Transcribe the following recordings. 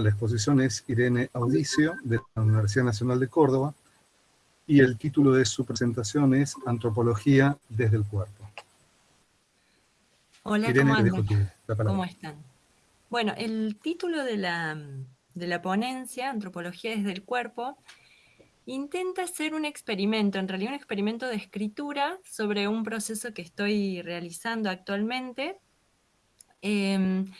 la exposición es Irene Audicio, de la Universidad Nacional de Córdoba, y el título de su presentación es Antropología desde el cuerpo. Hola, Irene, ¿cómo, ¿cómo están? Bueno, el título de la, de la ponencia, Antropología desde el cuerpo, intenta hacer un experimento, en realidad un experimento de escritura sobre un proceso que estoy realizando actualmente, em,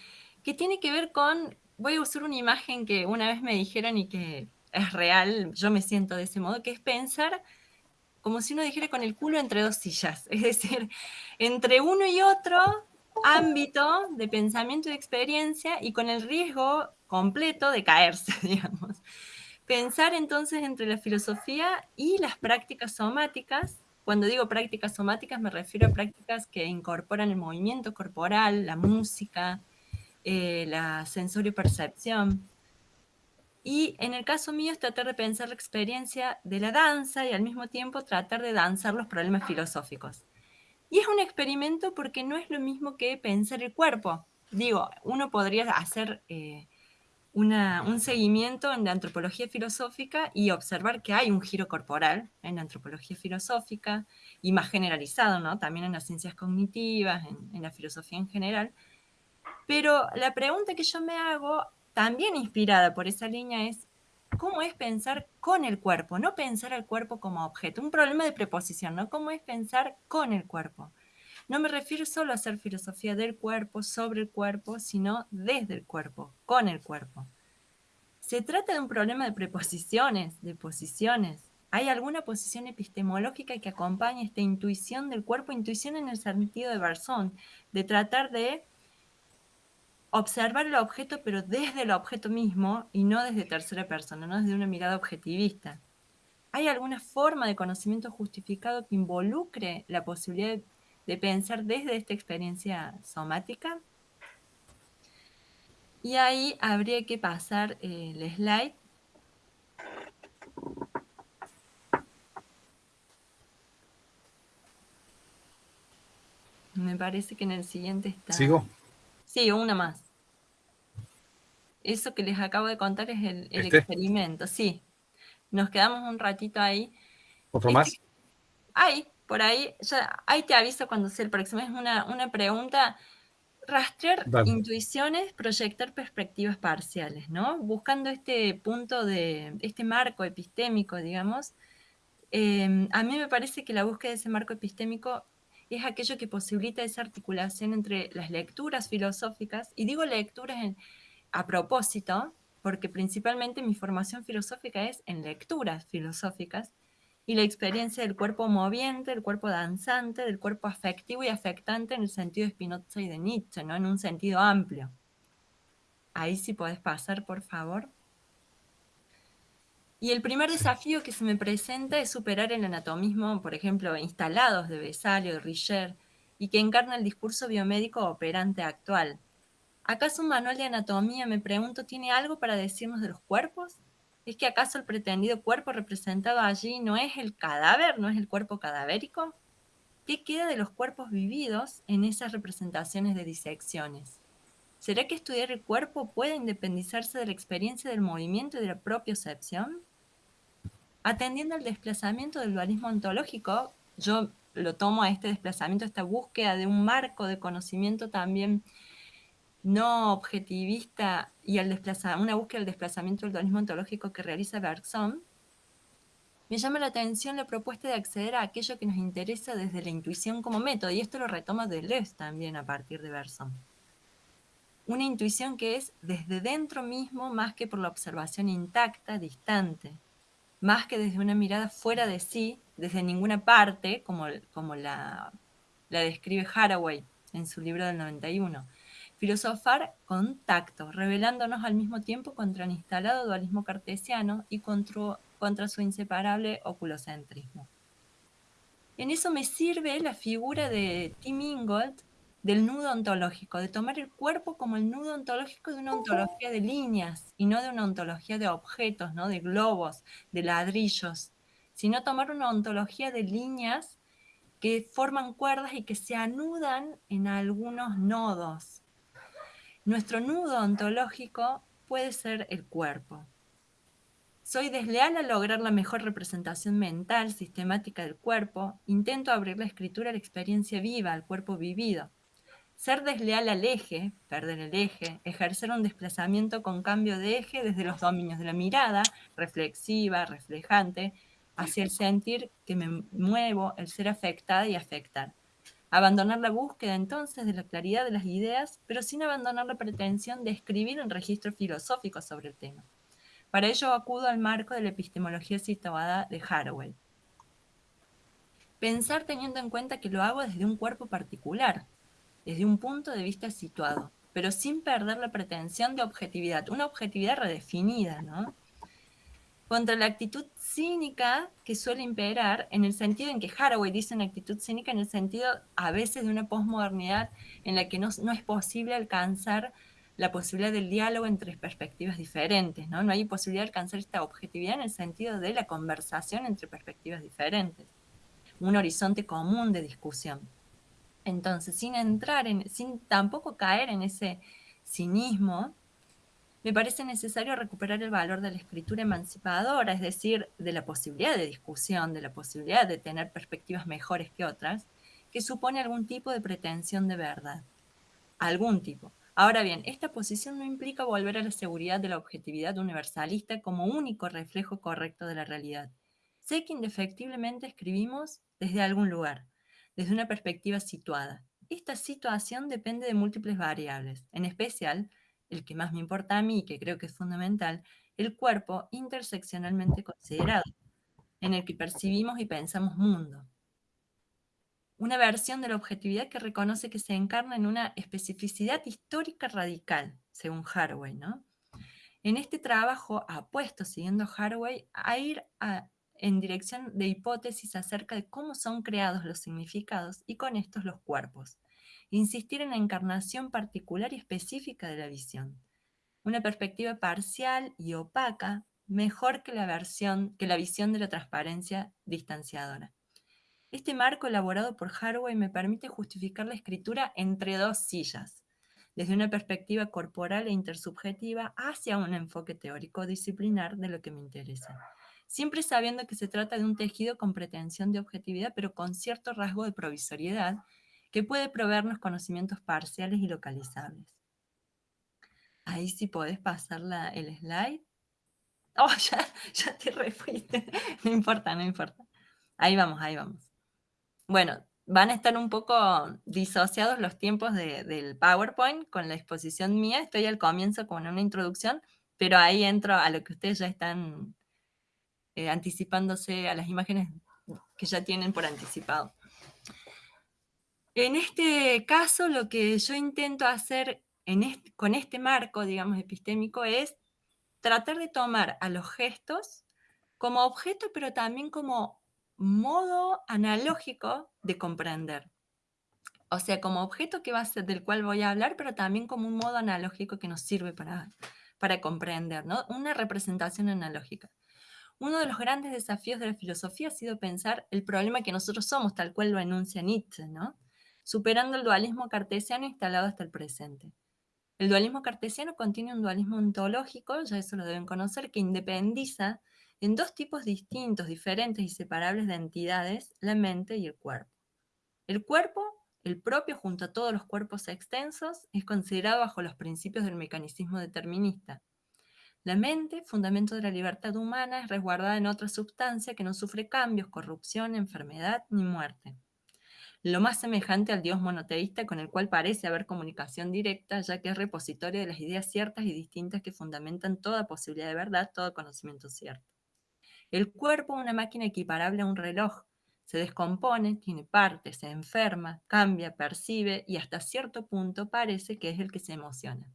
que tiene que ver con, voy a usar una imagen que una vez me dijeron y que es real, yo me siento de ese modo, que es pensar como si uno dijera con el culo entre dos sillas, es decir, entre uno y otro ámbito de pensamiento y experiencia y con el riesgo completo de caerse, digamos. Pensar entonces entre la filosofía y las prácticas somáticas. Cuando digo prácticas somáticas me refiero a prácticas que incorporan el movimiento corporal, la música, eh, la sensorio-percepción. Y en el caso mío es tratar de pensar la experiencia de la danza y al mismo tiempo tratar de danzar los problemas filosóficos. Y es un experimento porque no es lo mismo que pensar el cuerpo. Digo, uno podría hacer eh, un seguimiento en la antropología filosófica y observar que hay un giro corporal en la antropología filosófica y más generalizado, ¿no? También en las ciencias cognitivas, en la filosofía en general. Pero la pregunta que yo me hago, también inspirada por esa línea, es ¿cómo es pensar con el cuerpo? No pensar al cuerpo como objeto. Un problema de preposición, ¿no? ¿Cómo es pensar con el cuerpo? No me refiero solo a hacer filosofía del cuerpo, sobre el cuerpo, sino desde el cuerpo, con el cuerpo. Se trata de un problema de preposiciones, de posiciones. ¿Hay alguna posición epistemológica que acompañe esta intuición del cuerpo? Intuición en el sentido de Barzón, de tratar de observar el objeto, pero desde el objeto mismo y no desde tercera persona, no desde una mirada objetivista. ¿Hay alguna forma de conocimiento justificado que involucre la posibilidad de pensar desde esta experiencia somática. Y ahí habría que pasar eh, el slide. Me parece que en el siguiente está... ¿Sigo? Sí, una más. Eso que les acabo de contar es el, ¿Este? experimento, sí. Nos quedamos un ratito ahí. ¿Otro más? Este, ahí, por ahí, ya, ahí te aviso cuando sea el próximo. Es una, una pregunta, rastrear intuiciones, proyectar perspectivas parciales, ¿no? Buscando este punto de, este marco epistémico, digamos. Em, a mí me parece que la búsqueda de ese marco epistémico es aquello que posibilita esa articulación entre las lecturas filosóficas, y digo lecturas a propósito, porque principalmente mi formación filosófica es en lecturas filosóficas, y la experiencia del cuerpo moviente, del cuerpo danzante, del cuerpo afectivo y afectante en el sentido de Spinoza y de Nietzsche, ¿no? en un sentido amplio. Ahí sí podés pasar, por favor. Y el primer desafío que se me presenta es superar el anatomismo, por ejemplo, instalados de Besalio, de Richer, y que encarna el discurso biomédico operante actual. ¿Acaso un manual de anatomía, me pregunto, tiene algo para decirnos de los cuerpos? ¿Es que acaso el pretendido cuerpo representado allí no es el cadáver, no es el cuerpo cadavérico? ¿Qué queda de los cuerpos vividos en esas representaciones de disecciones? ¿Será que estudiar el cuerpo puede independizarse de la experiencia del movimiento y de la propia propiocepción? Atendiendo al desplazamiento del dualismo ontológico, yo lo tomo a este desplazamiento, a esta búsqueda de un marco de conocimiento también no objetivista y al una búsqueda del desplazamiento del dualismo ontológico que realiza Bergson, me llama la atención la propuesta de acceder a aquello que nos interesa desde la intuición como método, y esto lo retoma Deleuze también a partir de Bergson. Una intuición que es desde dentro mismo más que por la observación intacta, distante, más que desde una mirada fuera de sí, desde ninguna parte, como, como la, la describe Haraway en su libro del 91, Filosofar con tacto, revelándonos al mismo tiempo contra el instalado dualismo cartesiano y contra, contra su inseparable oculocentrismo. En eso me sirve la figura de Tim Ingold del nudo ontológico, de tomar el cuerpo como el nudo ontológico de una ontología de líneas y no de una ontología de objetos, ¿no? de globos, de ladrillos, sino tomar una ontología de líneas que forman cuerdas y que se anudan en algunos nodos, nuestro nudo ontológico puede ser el cuerpo. Soy desleal a lograr la mejor representación mental, sistemática del cuerpo. Intento abrir la escritura a la experiencia viva, al cuerpo vivido. Ser desleal al eje, perder el eje, ejercer un desplazamiento con cambio de eje desde los dominios de la mirada, reflexiva, reflejante, hacia el sentir que me muevo, el ser afectada y afectar. Abandonar la búsqueda entonces de la claridad de las ideas, pero sin abandonar la pretensión de escribir un registro filosófico sobre el tema. Para ello acudo al marco de la epistemología situada de Haraway. Pensar teniendo en cuenta que lo hago desde un cuerpo particular, desde un punto de vista situado, pero sin perder la pretensión de objetividad, una objetividad redefinida, ¿no? Contra la actitud cínica que suele imperar, en el sentido en que Haraway dice una actitud cínica, en el sentido a veces de una posmodernidad en la que no, no es posible alcanzar la posibilidad del diálogo entre perspectivas diferentes, ¿no? No hay posibilidad de alcanzar esta objetividad en el sentido de la conversación entre perspectivas diferentes, un horizonte común de discusión. Entonces, sin entrar en, sin tampoco caer en ese cinismo, me parece necesario recuperar el valor de la escritura emancipadora, es decir, de la posibilidad de discusión, de la posibilidad de tener perspectivas mejores que otras, que supone algún tipo de pretensión de verdad. Algún tipo. Ahora bien, esta posición no implica volver a la seguridad de la objetividad universalista como único reflejo correcto de la realidad. Sé que indefectiblemente escribimos desde algún lugar, desde una perspectiva situada. Esta situación depende de múltiples variables, en especial, el que más me importa a mí, que creo que es fundamental, el cuerpo interseccionalmente considerado, en el que percibimos y pensamos mundo. Una versión de la objetividad que reconoce que se encarna en una especificidad histórica radical, según Haraway. ¿no? En este trabajo apuesto, siguiendo Haraway, a ir a en dirección de hipótesis acerca de cómo son creados los significados y con estos los cuerpos. Insistir en la encarnación particular y específica de la visión. Una perspectiva parcial y opaca, mejor que la, versión, que la visión de la transparencia distanciadora. Este marco elaborado por Harway me permite justificar la escritura entre dos sillas, desde una perspectiva corporal e intersubjetiva hacia un enfoque teórico disciplinar de lo que me interesa siempre sabiendo que se trata de un tejido con pretensión de objetividad, pero con cierto rasgo de provisoriedad, que puede proveernos conocimientos parciales y localizables. Ahí sí podés pasar el slide. Oh, ya, ya te refuiste. No importa, no importa. Ahí vamos, ahí vamos. Bueno, van a estar un poco disociados los tiempos del PowerPoint con la exposición mía. Estoy al comienzo con una introducción, pero ahí entro a lo que ustedes ya están eh, anticipándose a las imágenes que ya tienen por anticipado. En este caso, lo que yo intento hacer con este marco, digamos, epistémico, es tratar de tomar a los gestos como objeto, pero también como modo analógico de comprender. O sea, como objeto que va a ser del cual voy a hablar, pero también como un modo analógico que nos sirve para, para comprender, ¿no? Una representación analógica. Uno de los grandes desafíos de la filosofía ha sido pensar el problema que nosotros somos, tal cual lo enuncia Nietzsche, ¿no? superando el dualismo cartesiano instalado hasta el presente. El dualismo cartesiano contiene un dualismo ontológico, ya eso lo deben conocer, que independiza en dos tipos distintos, diferentes y separables de entidades, la mente y el cuerpo. El cuerpo, el propio junto a todos los cuerpos extensos, es considerado bajo los principios del mecanismo determinista, la mente, fundamento de la libertad humana, es resguardada en otra sustancia que no sufre cambios, corrupción, enfermedad ni muerte. Lo más semejante al Dios monoteísta con el cual parece haber comunicación directa, ya que es repositorio de las ideas ciertas y distintas que fundamentan toda posibilidad de verdad, todo conocimiento cierto. El cuerpo, una máquina equiparable a un reloj, se descompone, tiene partes, se enferma, cambia, percibe y hasta cierto punto parece que es el que se emociona.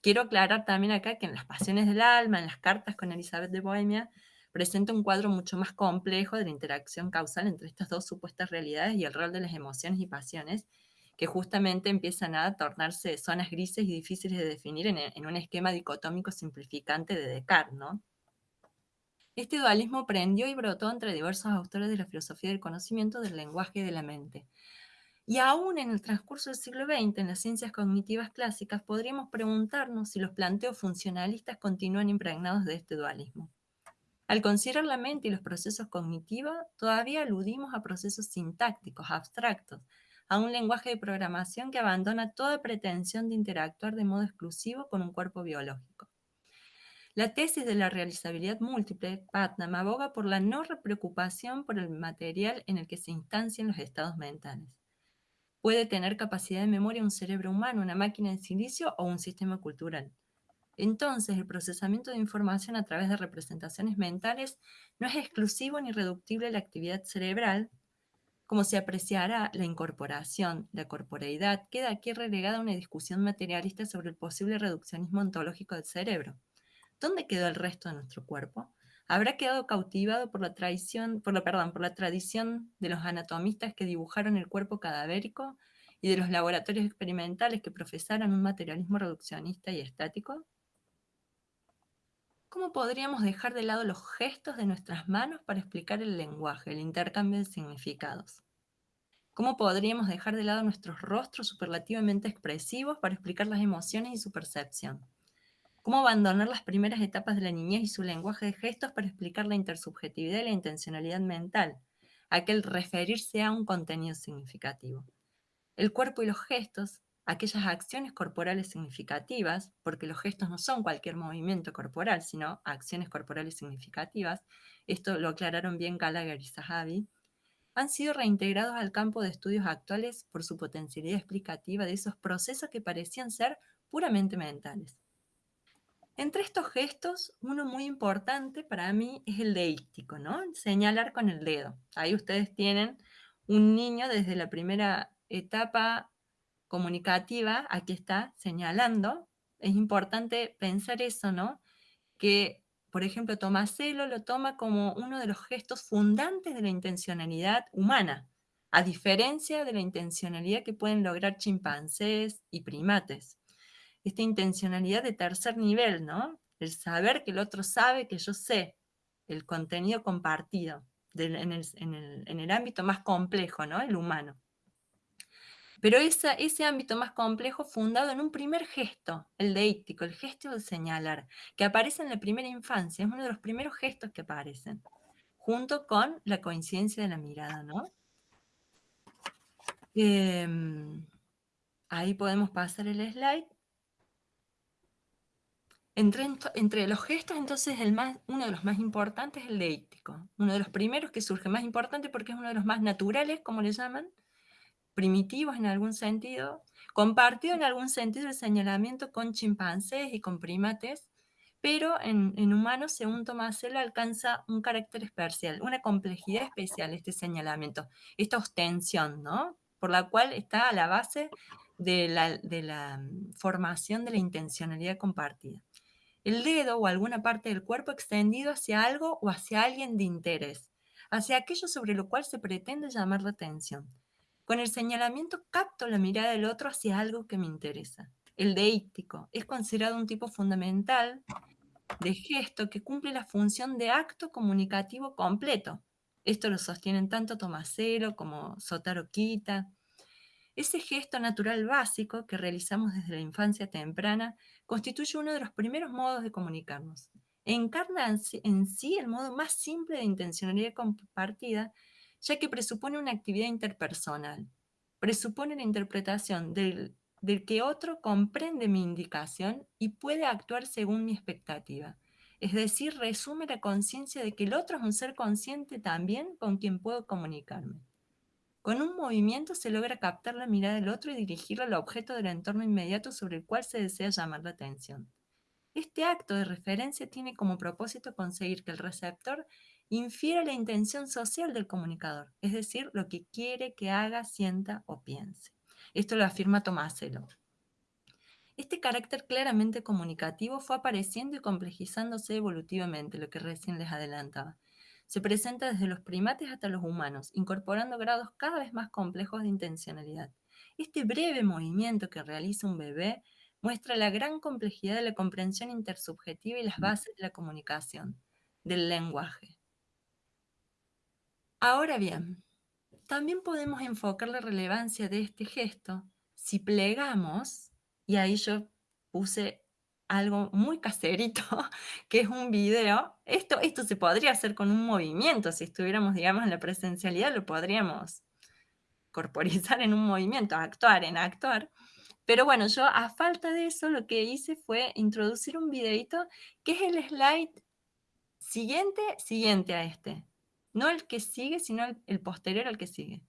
Quiero aclarar también acá que en las pasiones del alma, en las cartas con Elizabeth de Bohemia, presenta un cuadro mucho más complejo de la interacción causal entre estas dos supuestas realidades y el rol de las emociones y pasiones, que justamente empiezan a tornarse zonas grises y difíciles de definir en, un esquema dicotómico simplificante de Descartes. Este dualismo prendió y brotó entre diversos autores de la filosofía del conocimiento del lenguaje y de la mente. Y aún en el transcurso del siglo XX, en las ciencias cognitivas clásicas, podríamos preguntarnos si los planteos funcionalistas continúan impregnados de este dualismo. Al considerar la mente y los procesos cognitivos, todavía aludimos a procesos sintácticos, abstractos, a un lenguaje de programación que abandona toda pretensión de interactuar de modo exclusivo con un cuerpo biológico. La tesis de la realizabilidad múltiple, Putnam, aboga por la no preocupación por el material en el que se instancian los estados mentales. Puede tener capacidad de memoria un cerebro humano, una máquina de silicio o un sistema cultural. Entonces, el procesamiento de información a través de representaciones mentales no es exclusivo ni reductible a la actividad cerebral, como se apreciará la incorporación, la corporeidad, queda aquí relegada a una discusión materialista sobre el posible reduccionismo ontológico del cerebro. ¿Dónde quedó el resto de nuestro cuerpo? ¿Habrá quedado cautivado por la, tradición, por, la, perdón, por la tradición de los anatomistas que dibujaron el cuerpo cadavérico y de los laboratorios experimentales que profesaron un materialismo reduccionista y estático? ¿Cómo podríamos dejar de lado los gestos de nuestras manos para explicar el lenguaje, el intercambio de significados? ¿Cómo podríamos dejar de lado nuestros rostros superlativamente expresivos para explicar las emociones y su percepción? Cómo abandonar las primeras etapas de la niñez y su lenguaje de gestos para explicar la intersubjetividad y la intencionalidad mental, aquel referirse a un contenido significativo. El cuerpo y los gestos, aquellas acciones corporales significativas, porque los gestos no son cualquier movimiento corporal, sino acciones corporales significativas, esto lo aclararon bien Gallagher y Zahavi, han sido reintegrados al campo de estudios actuales por su potencialidad explicativa de esos procesos que parecían ser puramente mentales. Entre estos gestos, uno muy importante para mí es el deístico, ¿no? Señalar con el dedo. Ahí ustedes tienen un niño desde la primera etapa comunicativa, aquí está señalando. Es importante pensar eso, ¿no? Que, por ejemplo, Tomaselo lo toma como uno de los gestos fundantes de la intencionalidad humana, a diferencia de la intencionalidad que pueden lograr chimpancés y primates esta intencionalidad de tercer nivel, ¿no? El saber que el otro sabe que yo sé, el contenido compartido en, el, ámbito más complejo, ¿no? El humano. Pero ese ámbito más complejo fundado en un primer gesto, el deíctico, el gesto de señalar, que aparece en la primera infancia, es uno de los primeros gestos que aparecen, junto con la coincidencia de la mirada, ¿no? Em, ahí podemos pasar el slide. Entre, los gestos, entonces, el más, uno de los más importantes es el deíctico. Uno de los primeros que surge, más importante porque es uno de los más naturales, como le llaman, primitivos en algún sentido, compartido en algún sentido el señalamiento con chimpancés y con primates, pero en, humanos, según Tomaselo, alcanza un carácter especial, una complejidad especial este señalamiento, esta ostensión, ¿no? Por la cual está a la base de la, de la mm, formación de la intencionalidad compartida el dedo o alguna parte del cuerpo extendido hacia algo o hacia alguien de interés, hacia aquello sobre lo cual se pretende llamar la atención. Con el señalamiento capto la mirada del otro hacia algo que me interesa. El deíctico es considerado un tipo fundamental de gesto que cumple la función de acto comunicativo completo. Esto lo sostienen tanto Tomasero como Sotaro Kita. Ese gesto natural básico que realizamos desde la infancia temprana constituye uno de los primeros modos de comunicarnos. Encarna en sí el modo más simple de intencionalidad compartida, ya que presupone una actividad interpersonal. Presupone la interpretación del, del que otro comprende mi indicación y puede actuar según mi expectativa. Es decir, resume la conciencia de que el otro es un ser consciente también con quien puedo comunicarme. Con un movimiento se logra captar la mirada del otro y dirigirla al objeto del entorno inmediato sobre el cual se desea llamar la atención. Este acto de referencia tiene como propósito conseguir que el receptor infiera la intención social del comunicador, es decir, lo que quiere que haga, sienta o piense. Esto lo afirma Tomáselo. Este carácter claramente comunicativo fue apareciendo y complejizándose evolutivamente, lo que recién les adelantaba. Se presenta desde los primates hasta los humanos, incorporando grados cada vez más complejos de intencionalidad. Este breve movimiento que realiza un bebé muestra la gran complejidad de la comprensión intersubjetiva y las bases de la comunicación, del lenguaje. Ahora bien, también podemos enfocar la relevancia de este gesto si plegamos, y ahí yo puse algo muy caserito, que es un video. Esto, esto se podría hacer con un movimiento, si estuviéramos, digamos, en la presencialidad, lo podríamos corporizar en un movimiento, actuar en actuar. Pero bueno, yo a falta de eso lo que hice fue introducir un videito que es el slide siguiente, siguiente a este. No el que sigue, sino el, posterior al que sigue.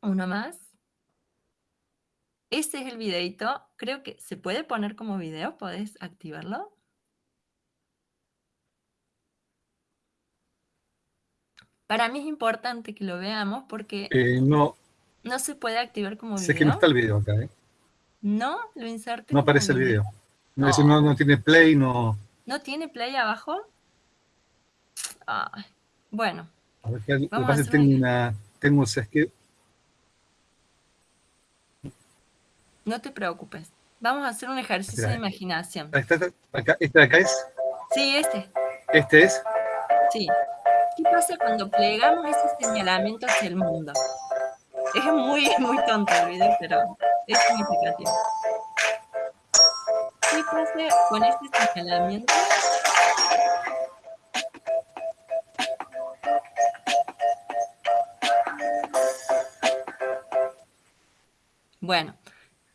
Uno más. Ese es el videito. Creo que se puede poner como video. ¿Podés activarlo? Para mí es importante que lo veamos porque eh, no, no se puede activar como video. Sé que no está el video acá, ¿eh? No, lo inserté. No aparece el video. No, no, tiene play, no. ¿No tiene play abajo? bueno. A ver, que, pasa tengo una. Tengo, o sea, es que. No te preocupes. Vamos a hacer un ejercicio de imaginación. ¿Este de acá es? Sí, este. ¿Este es? Sí. ¿Qué pasa cuando plegamos ese señalamiento hacia el mundo? Es muy, muy tonto el video, pero es significativo. ¿Qué pasa con este señalamiento? Bueno,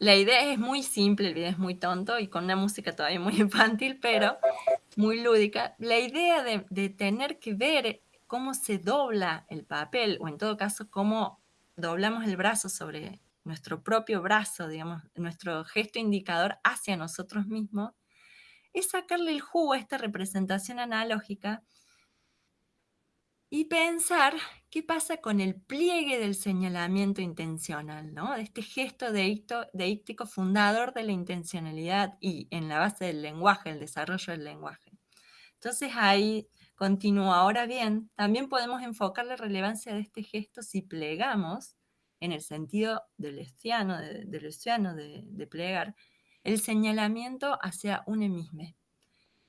la idea es muy simple, el video es muy tonto y con una música todavía muy infantil, pero muy lúdica. La idea de, tener que ver cómo se dobla el papel, o en todo caso, cómo doblamos el brazo sobre nuestro propio brazo, digamos, nuestro gesto indicador hacia nosotros mismos, es sacarle el jugo a esta representación analógica y pensar qué pasa con el pliegue del señalamiento intencional, ¿no? de este gesto deíctico fundador de la intencionalidad y en la base del lenguaje, el desarrollo del lenguaje. Entonces ahí continúa. Ahora bien, también podemos enfocar la relevancia de este gesto si plegamos, en el sentido del estiano, de, de, de, plegar, el señalamiento hacia un emisme.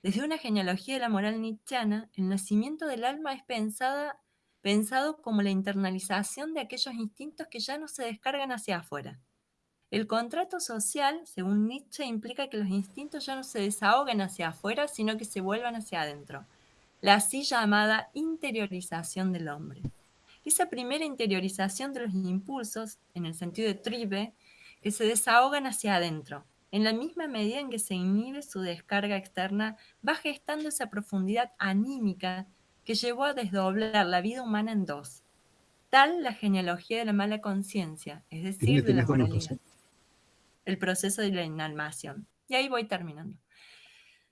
Desde una genealogía de la moral nietzscheana, el nacimiento del alma es pensada, pensado como la internalización de aquellos instintos que ya no se descargan hacia afuera. El contrato social, según Nietzsche, implica que los instintos ya no se desahoguen hacia afuera, sino que se vuelvan hacia adentro la así llamada interiorización del hombre. Esa primera interiorización de los impulsos, en el sentido de tribe, que se desahogan hacia adentro. En la misma medida en que se inhibe su descarga externa, va gestando esa profundidad anímica que llevó a desdoblar la vida humana en dos. Tal la genealogía de la mala conciencia, es decir, de la moralidad. El proceso de la inalmación. Y ahí voy terminando.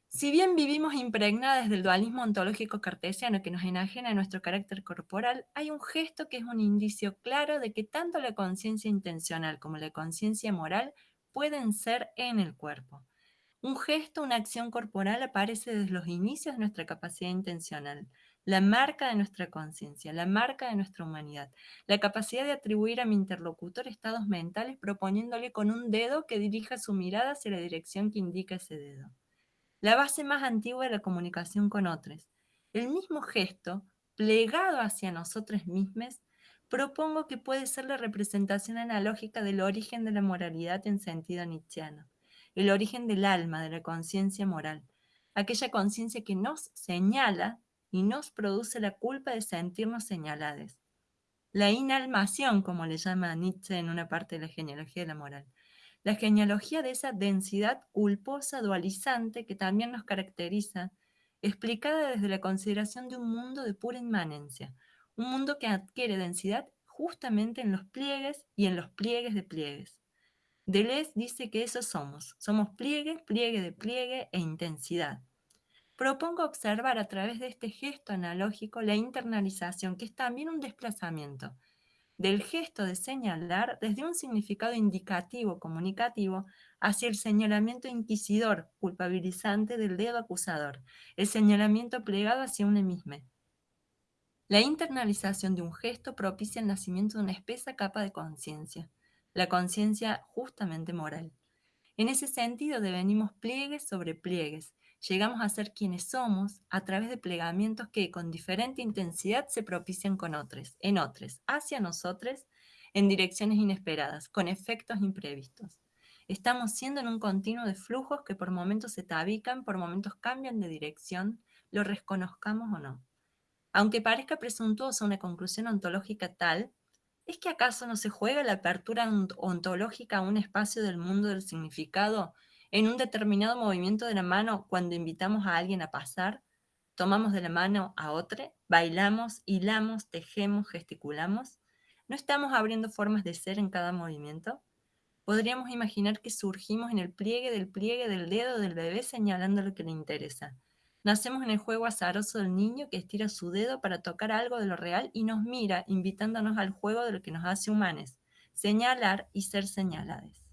Si bien vivimos impregnadas del dualismo ontológico cartesiano que nos enajena a nuestro carácter corporal, hay un gesto que es un indicio claro de que tanto la conciencia intencional como la conciencia moral pueden ser en el cuerpo. Un gesto, una acción corporal aparece desde los inicios de nuestra capacidad intencional, la marca de nuestra conciencia, la marca de nuestra humanidad, la capacidad de atribuir a mi interlocutor estados mentales proponiéndole con un dedo que dirija su mirada hacia la dirección que indica ese dedo la base más antigua de la comunicación con otros. El mismo gesto, plegado hacia nosotros mismos, propongo que puede ser la representación analógica del origen de la moralidad en sentido nietzscheano, el origen del alma, de la conciencia moral, aquella conciencia que nos señala y nos produce la culpa de sentirnos señalados. La inalmación, como le llama Nietzsche en una parte de la genealogía de la moral la genealogía de esa densidad culposa dualizante que también nos caracteriza, explicada desde la consideración de un mundo de pura inmanencia, un mundo que adquiere densidad justamente en los pliegues y en los pliegues de pliegues. Deleuze dice que eso somos, somos pliegue, pliegue de pliegue e intensidad. Propongo observar a través de este gesto analógico la internalización, que es también un desplazamiento, del gesto de señalar desde un significado indicativo comunicativo hacia el señalamiento inquisidor, culpabilizante del dedo acusador, el señalamiento plegado hacia un emisme. La internalización de un gesto propicia el nacimiento de una espesa capa de conciencia, la conciencia justamente moral. En ese sentido devenimos pliegues sobre pliegues, llegamos a ser quienes somos a través de plegamientos que con diferente intensidad se propician con otros, en otros, hacia nosotros, en direcciones inesperadas, con efectos imprevistos. Estamos siendo en un continuo de flujos que por momentos se tabican, por momentos cambian de dirección, lo reconozcamos o no. Aunque parezca presuntuosa una conclusión ontológica tal, ¿es que acaso no se juega la apertura ontológica a un espacio del mundo del significado en un determinado movimiento de la mano cuando invitamos a alguien a pasar? ¿Tomamos de la mano a otro? ¿Bailamos, hilamos, tejemos, gesticulamos? ¿No estamos abriendo formas de ser en cada movimiento? Podríamos imaginar que surgimos en el pliegue del pliegue del dedo del bebé señalando lo que le interesa. Nacemos en el juego azaroso del niño que estira su dedo para tocar algo de lo real y nos mira, invitándonos al juego de lo que nos hace humanes, señalar y ser señalados.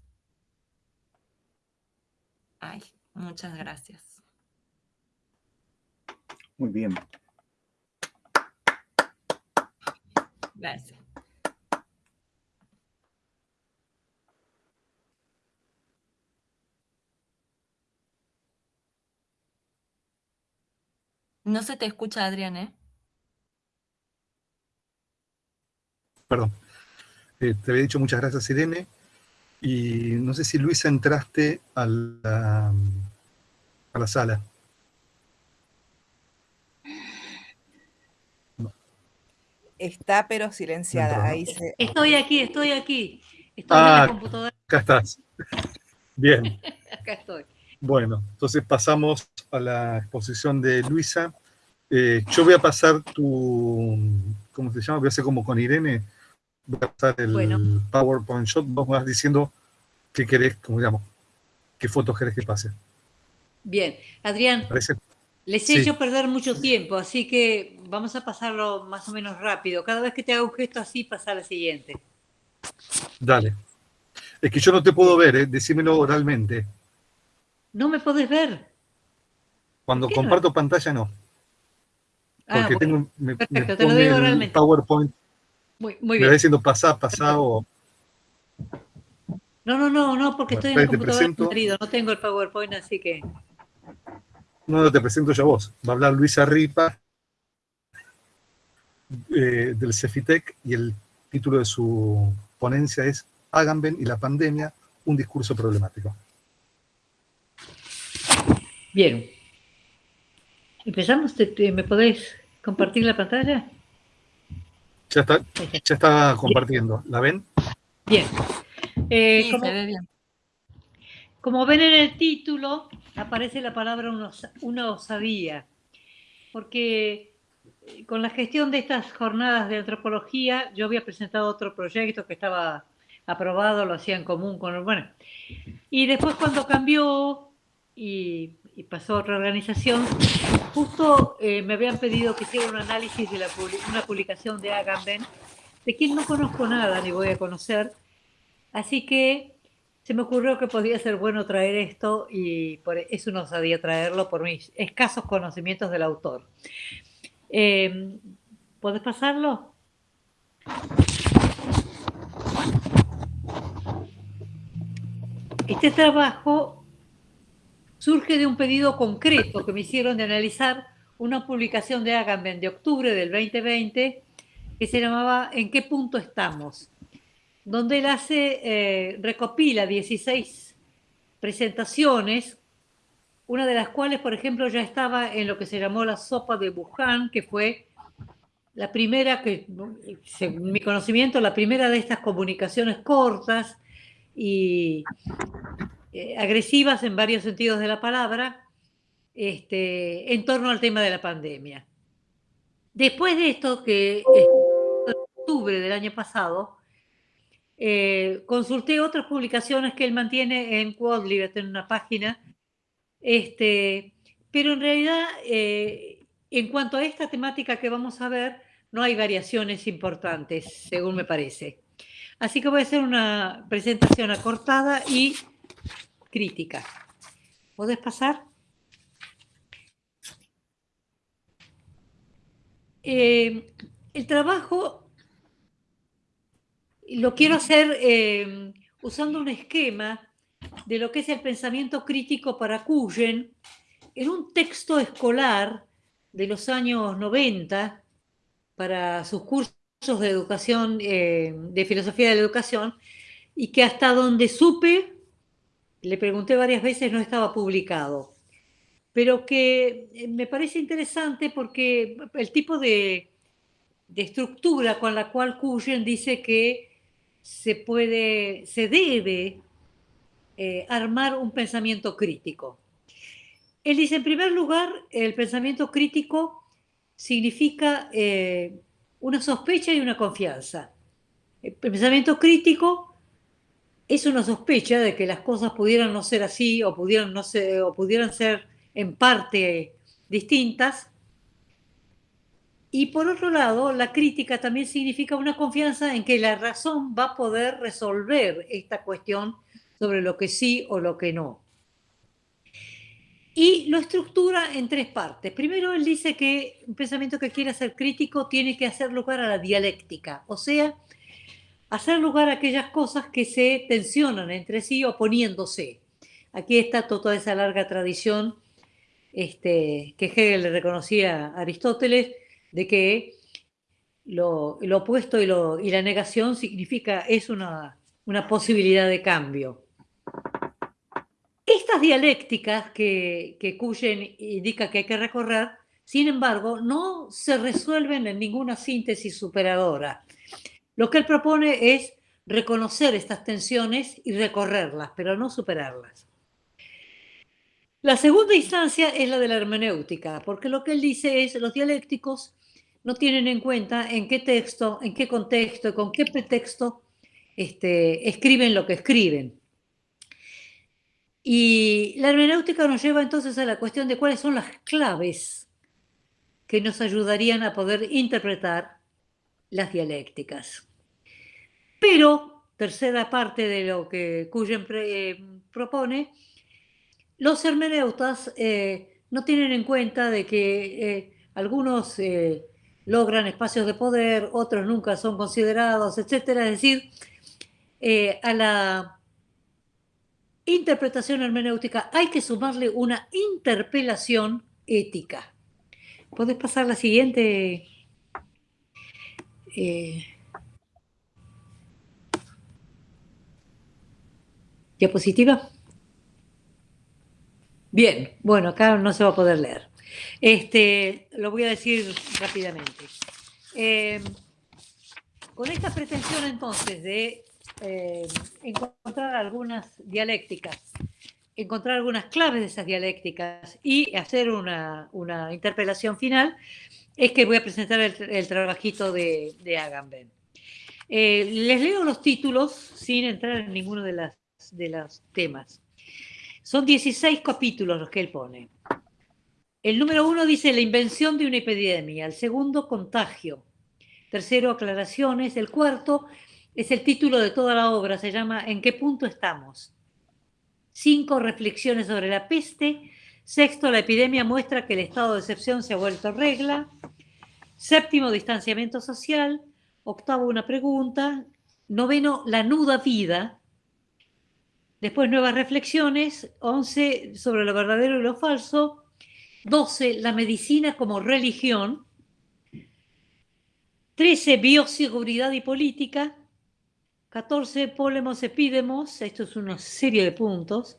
Ay, muchas gracias. Muy bien. Gracias. No se te escucha, Adrián, ¿eh? Perdón. Eh, te había dicho muchas gracias, Irene. Y no sé si Luisa entraste a la, a la sala. Está pero silenciada. Ahí Estoy aquí, estoy aquí. Estoy en la ah, computadora. Acá estás. Bien. acá estoy. Bueno, entonces pasamos a la exposición de Luisa. Eh, yo voy a pasar tu, ¿cómo se llama? Voy a hacer como con Irene, voy a pasar el PowerPoint shot, vos vas diciendo qué querés, como digamos, qué fotos querés que pase. Bien, Adrián, les he hecho perder mucho tiempo, así que vamos a pasarlo más o menos rápido. Cada vez que te haga un gesto así, pasa a la siguiente. Dale. Es que yo no te puedo ver, ¿eh? decímelo oralmente. No me podés ver. Cuando comparto pantalla, no. Ah, Porque tengo, me, perfecto, te lo digo oralmente. PowerPoint. Muy, muy bien. Me va diciendo pasá, pasá o... No, no, no, no, porque estoy en el computador querido, no tengo el PowerPoint, así que... No, no, te presento yo a vos. Va a hablar Luisa Ripa eh, del Cefitec y el título de su ponencia es Agamben y la pandemia, un discurso problemático. Bien. ¿Empezamos? ¿Me podéis compartir la pantalla? Ya está, ya está compartiendo. ¿La ven? Bien. Eh, como, ven en el título, aparece la palabra una osadía, porque eh, con la gestión de estas jornadas de antropología, yo había presentado otro proyecto que estaba aprobado, lo hacía en común con... Bueno, y después cuando cambió y y pasó a otra organización, justo eh, me habían pedido que hiciera un análisis de la, una publicación de Agamben, de quien no conozco nada ni voy a conocer, así que se me ocurrió que podía ser bueno traer esto y por eso no sabía traerlo por mis escasos conocimientos del autor. Eh, ¿Puedes pasarlo? Este trabajo surge de un pedido concreto que me hicieron de analizar una publicación de Agamben de octubre del 2020 que se llamaba ¿En qué punto estamos? Donde él hace, eh, recopila 16 presentaciones, una de las cuales, por ejemplo, ya estaba en lo que se llamó la sopa de Wuhan, que fue la primera, que, según mi conocimiento, la primera de estas comunicaciones cortas y eh, agresivas en varios sentidos de la palabra este, en torno al tema de la pandemia. Después de esto, que en octubre del año pasado, eh, consulté otras publicaciones que él mantiene en Quadlib, en una página, este, pero en realidad, eh, en cuanto a esta temática que vamos a ver, no hay variaciones importantes, según me parece. Así que voy a hacer una presentación acortada y crítica. ¿Puedes pasar? Eh, el trabajo lo quiero hacer eh, usando un esquema de lo que es el pensamiento crítico para Cuyen, en un texto escolar de los años 90 para sus cursos de educación, eh, de filosofía de la educación, y que hasta donde supe, le pregunté varias veces, no estaba publicado. Pero que eh, me parece interesante porque el tipo de, estructura con la cual Cuyen dice que se puede, se debe eh, armar un pensamiento crítico. Él dice, en primer lugar, el pensamiento crítico significa eh, una sospecha y una confianza. El pensamiento crítico es una sospecha de que las cosas pudieran no ser así o pudieran, no ser, o pudieran ser en parte distintas. Y por otro lado, la crítica también significa una confianza en que la razón va a poder resolver esta cuestión sobre lo que sí o lo que no. Y lo estructura en tres partes. Primero, él dice que un pensamiento que quiere ser crítico tiene que hacer lugar a la dialéctica, o sea, hacer lugar a aquellas cosas que se tensionan entre sí oponiéndose. Aquí está toda esa larga tradición este, que Hegel le reconocía a Aristóteles, de que lo, opuesto y, la negación significa, es una, posibilidad de cambio. Estas dialécticas que, que Cuyen indica que hay que recorrer, sin embargo, no se resuelven en ninguna síntesis superadora. Lo que él propone es reconocer estas tensiones y recorrerlas, pero no superarlas. La segunda instancia es la de la hermenéutica, porque lo que él dice es los dialécticos no tienen en cuenta en qué texto, en qué contexto con qué pretexto este, escriben lo que escriben. Y la hermenéutica nos lleva entonces a la cuestión de cuáles son las claves que nos ayudarían a poder interpretar las dialécticas. Pero, tercera parte de lo que Cuyen eh, propone, los hermeneutas eh, no tienen en cuenta de que eh, algunos logran espacios de poder, otros nunca son considerados, etc. Es decir, a la interpretación hermenéutica, hay que sumarle una interpelación ética. ¿Puedes pasar la siguiente? Eh, diapositiva. Bien, bueno, acá no se va a poder leer. Este, lo voy a decir rápidamente. Eh, con esta pretensión entonces de eh, encontrar algunas dialécticas, encontrar algunas claves de esas dialécticas y hacer una, interpelación final, es que voy a presentar el, trabajito de, de Agamben. Eh, les leo los títulos sin entrar en ninguno de, las, de los temas. Son 16 capítulos los que él pone. El número uno dice la invención de una epidemia, el segundo contagio, tercero aclaraciones, el cuarto es el título de toda la obra, se llama ¿En qué punto estamos? Cinco reflexiones sobre la peste. Sexto, la epidemia muestra que el estado de excepción se ha vuelto regla. Séptimo, distanciamiento social. Octavo, una pregunta. Noveno, la nuda vida. Después, nuevas reflexiones. Once, sobre lo verdadero y lo falso. Doce, la medicina como religión. Trece, bioseguridad y política. 14, polemos epidemos, esto es una serie de puntos.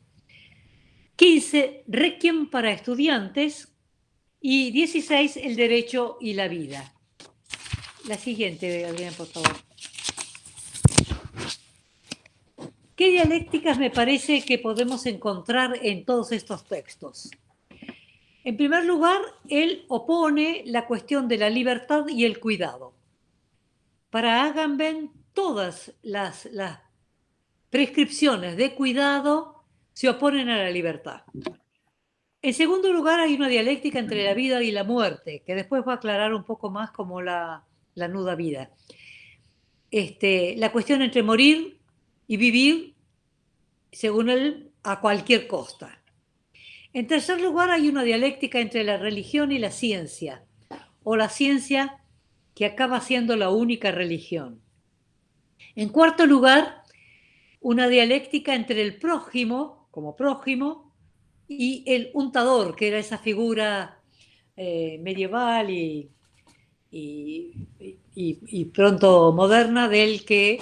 15, requiem para estudiantes. Y 16, el derecho y la vida. La siguiente, Adrián, por favor. ¿Qué dialécticas me parece que podemos encontrar en todos estos textos? En primer lugar, él opone la cuestión de la libertad y el cuidado. Para Agamben, todas las, prescripciones de cuidado se oponen a la libertad. En segundo lugar, hay una dialéctica entre la vida y la muerte, que después va a aclarar un poco más como la, nuda vida. Este, la cuestión entre morir y vivir, según él, a cualquier costa. En tercer lugar, hay una dialéctica entre la religión y la ciencia, o la ciencia que acaba siendo la única religión. En cuarto lugar, una dialéctica entre el prójimo, como prójimo, y el untador, que era esa figura eh, medieval y, y, pronto moderna del que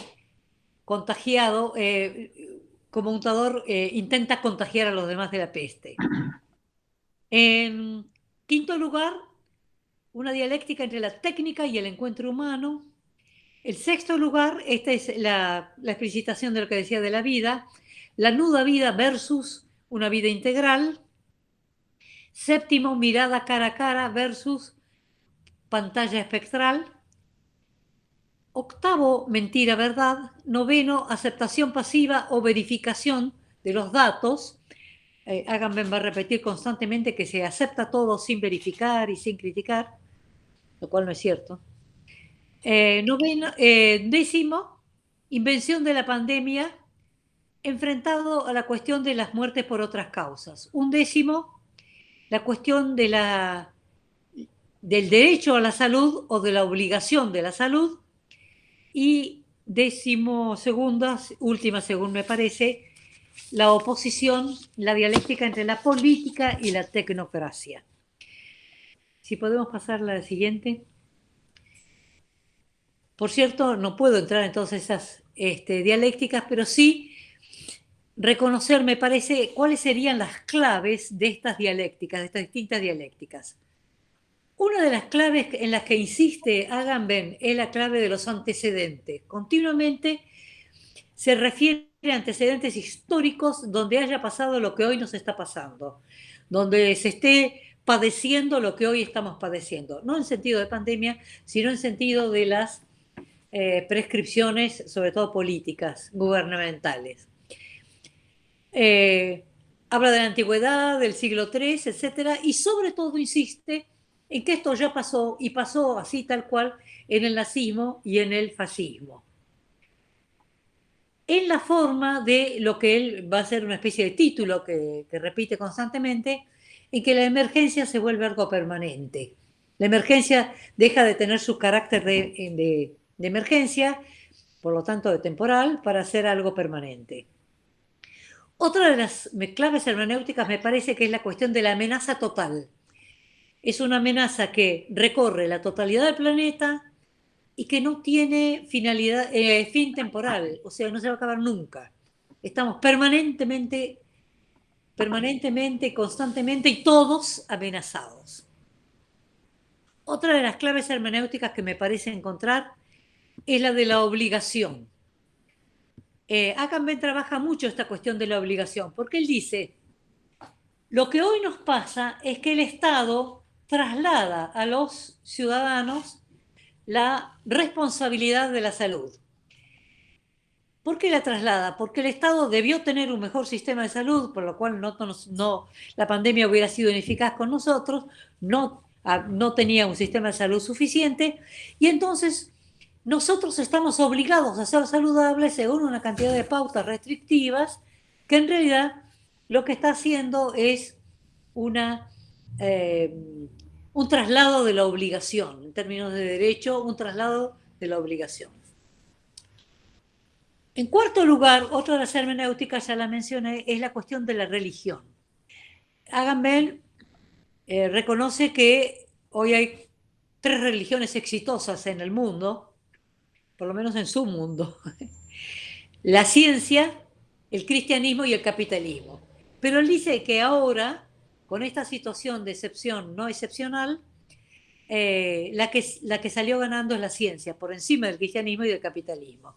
contagiado, eh, como untador, eh, intenta contagiar a los demás de la peste. En quinto lugar, una dialéctica entre la técnica y el encuentro humano. El sexto lugar, esta es la, la explicitación de lo que decía de la vida, la nuda vida versus una vida integral. Séptimo, mirada cara a cara versus pantalla espectral. Octavo, mentira, verdad. Noveno, aceptación pasiva o verificación de los datos. Eh, va a repetir constantemente que se acepta todo sin verificar y sin criticar, lo cual no es cierto. Eh, noveno, eh, décimo, invención de la pandemia enfrentado a la cuestión de las muertes por otras causas. Un décimo, la cuestión de la, del derecho a la salud o de la obligación de la salud. Y décimo segunda, última según me parece, la oposición, la dialéctica entre la política y la tecnocracia. Si podemos pasar a la siguiente. Por cierto, no puedo entrar en todas esas este, dialécticas, pero sí reconocer, me parece, cuáles serían las claves de estas dialécticas, de estas distintas dialécticas. Una de las claves en las que insiste Agamben es la clave de los antecedentes. Continuamente se refiere a antecedentes históricos donde haya pasado lo que hoy nos está pasando, donde se esté padeciendo lo que hoy estamos padeciendo, no en sentido de pandemia, sino en sentido de las eh, prescripciones, sobre todo políticas, gubernamentales. Eh, habla de la antigüedad, del siglo III, etcétera, y sobre todo insiste en que esto ya pasó y pasó así tal cual en el nazismo y en el fascismo. En la forma de lo que él va a ser una especie de título que, repite constantemente, en que la emergencia se vuelve algo permanente. La emergencia deja de tener su carácter de emergencia, por lo tanto de temporal, para ser algo permanente. Otra de las claves hermenéuticas me parece que es la cuestión de la amenaza total. Es una amenaza que recorre la totalidad del planeta y que no tiene finalidad, eh, fin temporal, o sea, no se va a acabar nunca. Estamos permanentemente, permanentemente, constantemente y todos amenazados. Otra de las claves hermenéuticas que me parece encontrar es la de la obligación. Eh, trabaja mucho esta cuestión de la obligación, porque él dice, lo que hoy nos pasa es que el Estado traslada a los ciudadanos la responsabilidad de la salud. ¿Por qué la traslada? Porque el Estado debió tener un mejor sistema de salud, por lo cual no, la pandemia hubiera sido ineficaz con nosotros, no, ah, no tenía un sistema de salud suficiente, y entonces nosotros estamos obligados a ser saludables según una cantidad de pautas restrictivas que en realidad lo que está haciendo es una, eh, un traslado de la obligación, en términos de derecho, un traslado de la obligación. En cuarto lugar, otra de las hermenéuticas, ya la mencioné, es la cuestión de la religión. Agamben eh, reconoce que hoy hay tres religiones exitosas en el mundo, por lo menos en su mundo, la ciencia, el cristianismo y el capitalismo. Pero él dice que ahora, con esta situación de excepción no excepcional, eh, la, que, la que salió ganando es la ciencia, por encima del cristianismo y del capitalismo.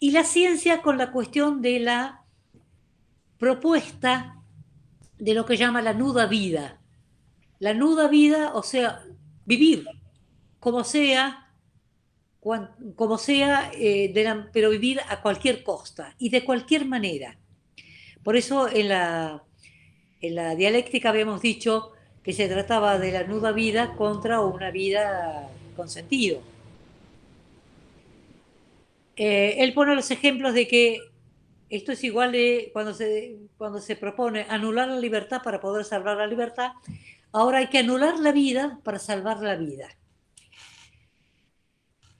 Y la ciencia con la cuestión de la propuesta de lo que llama la nuda vida. La nuda vida, o sea, vivir como sea, como sea, eh, pero vivir a cualquier costa y de cualquier manera. Por eso en la, en la dialéctica habíamos dicho que se trataba de la nuda vida contra una vida con sentido. Eh, él pone los ejemplos de que esto es igual de cuando se, cuando se propone anular la libertad para poder salvar la libertad, ahora hay que anular la vida para salvar la vida.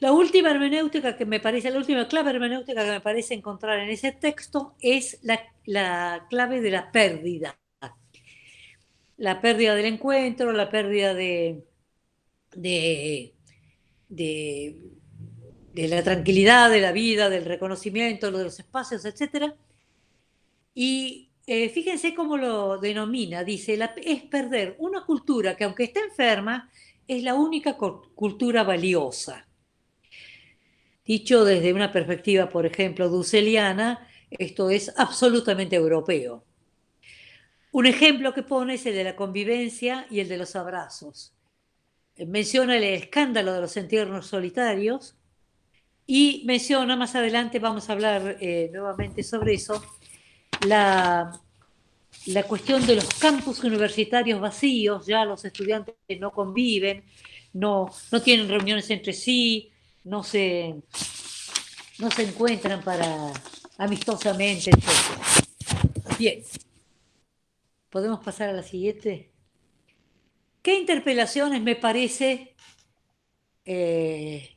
La última hermenéutica que me parece, la última clave hermenéutica que me parece encontrar en ese texto es la, clave de la pérdida. La pérdida del encuentro, la pérdida de, de, de, la tranquilidad, de la vida, del reconocimiento, de los espacios, etc. Y eh, fíjense cómo lo denomina, dice, es perder una cultura que aunque esté enferma, es la única cultura valiosa. Dicho desde una perspectiva, por ejemplo, dusseliana, esto es absolutamente europeo. Un ejemplo que pone es el de la convivencia y el de los abrazos. Menciona el escándalo de los entierros solitarios y menciona, más adelante vamos a hablar eh, nuevamente sobre eso, la, la cuestión de los campus universitarios vacíos, ya los estudiantes no conviven, no, no tienen reuniones entre sí, no se, no se encuentran para amistosamente, Bien, ¿podemos pasar a la siguiente? ¿Qué interpelaciones me parece eh,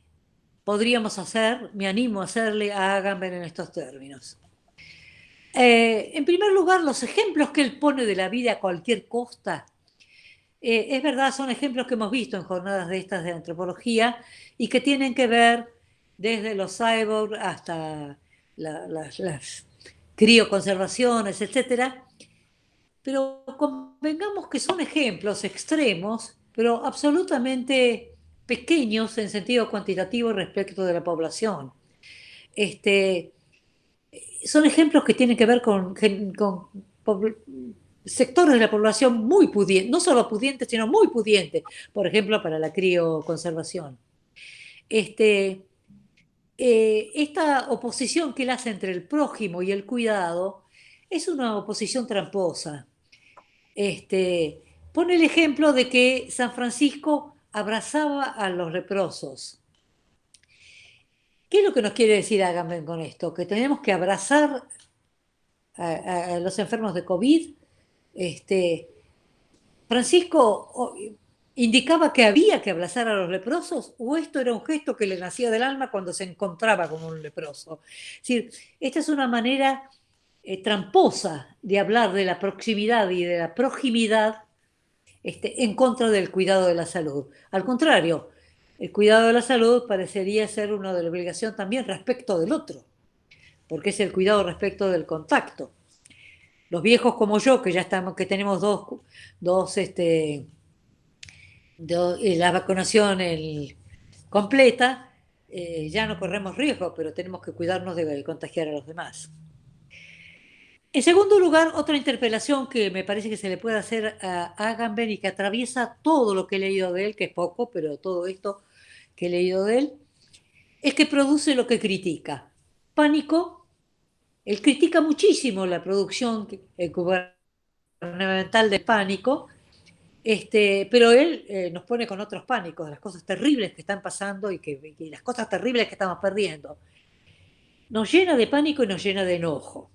podríamos hacer, me animo a hacerle a Agamben en estos términos? Eh, en primer lugar, los ejemplos que él pone de la vida a cualquier costa, eh, es verdad, son ejemplos que hemos visto en jornadas de estas de antropología y que tienen que ver desde los cyborgs hasta las crioconservaciones, etc. Pero convengamos que son ejemplos extremos, pero absolutamente pequeños en sentido cuantitativo respecto de la población. Este, son ejemplos que tienen que ver con, sectores de la población muy pudientes, no solo pudientes, sino muy pudientes, por ejemplo, para la crioconservación. Este, eh, esta oposición que él hace entre el prójimo y el cuidado es una oposición tramposa. Este, pone el ejemplo de que San Francisco abrazaba a los leprosos. ¿Qué es lo que nos quiere decir Agamben con esto? Que tenemos que abrazar a, los enfermos de COVID. Este, Francisco indicaba que había que abrazar a los leprosos o esto era un gesto que le nacía del alma cuando se encontraba con un leproso. Es decir, esta es una manera eh, tramposa de hablar de la proximidad y de la proximidad este, en contra del cuidado de la salud. Al contrario, el cuidado de la salud parecería ser una de la obligación también respecto del otro, porque es el cuidado respecto del contacto. Los viejos como yo, que ya estamos, que tenemos dos, dos este, eh, la vacunación completa, eh, ya no corremos riesgo, pero tenemos que cuidarnos de contagiar a los demás. En segundo lugar, otra interpelación que me parece que se le puede hacer a Agamben y que atraviesa todo lo que he leído de él, que es poco, pero todo esto que he leído de él, es que produce lo que critica. Pánico, él critica muchísimo la producción gubernamental de pánico, este, pero él eh, nos pone con otros pánicos, las cosas terribles que están pasando y, que, y las cosas terribles que estamos perdiendo. Nos llena de pánico y nos llena de enojo.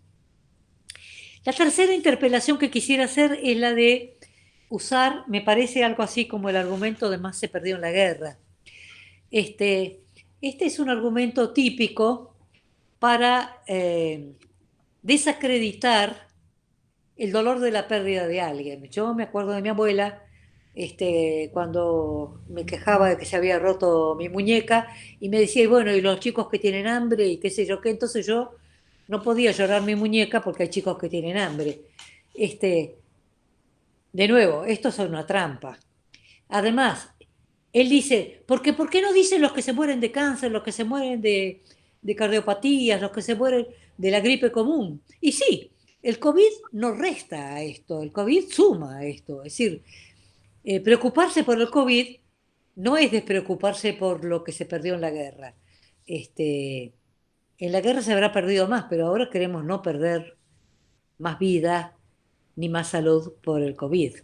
La tercera interpelación que quisiera hacer es la de usar, me parece algo así como el argumento de más se perdió en la guerra. Este, este es un argumento típico para eh, desacreditar el dolor de la pérdida de alguien. Yo me acuerdo de mi abuela este, cuando me quejaba de que se había roto mi muñeca y me decía, bueno, y los chicos que tienen hambre y qué sé yo qué, entonces yo no podía llorar mi muñeca porque hay chicos que tienen hambre. Este, de nuevo, esto es una trampa. Además, él dice, porque ¿por qué no dicen los que se mueren de cáncer, los que se mueren de, cardiopatías, los que se mueren de la gripe común? Y sí, el COVID no resta a esto, el COVID suma a esto. Es decir, eh, preocuparse por el COVID no es despreocuparse por lo que se perdió en la guerra. Este, en la guerra se habrá perdido más, pero ahora queremos no perder más vida ni más salud por el COVID.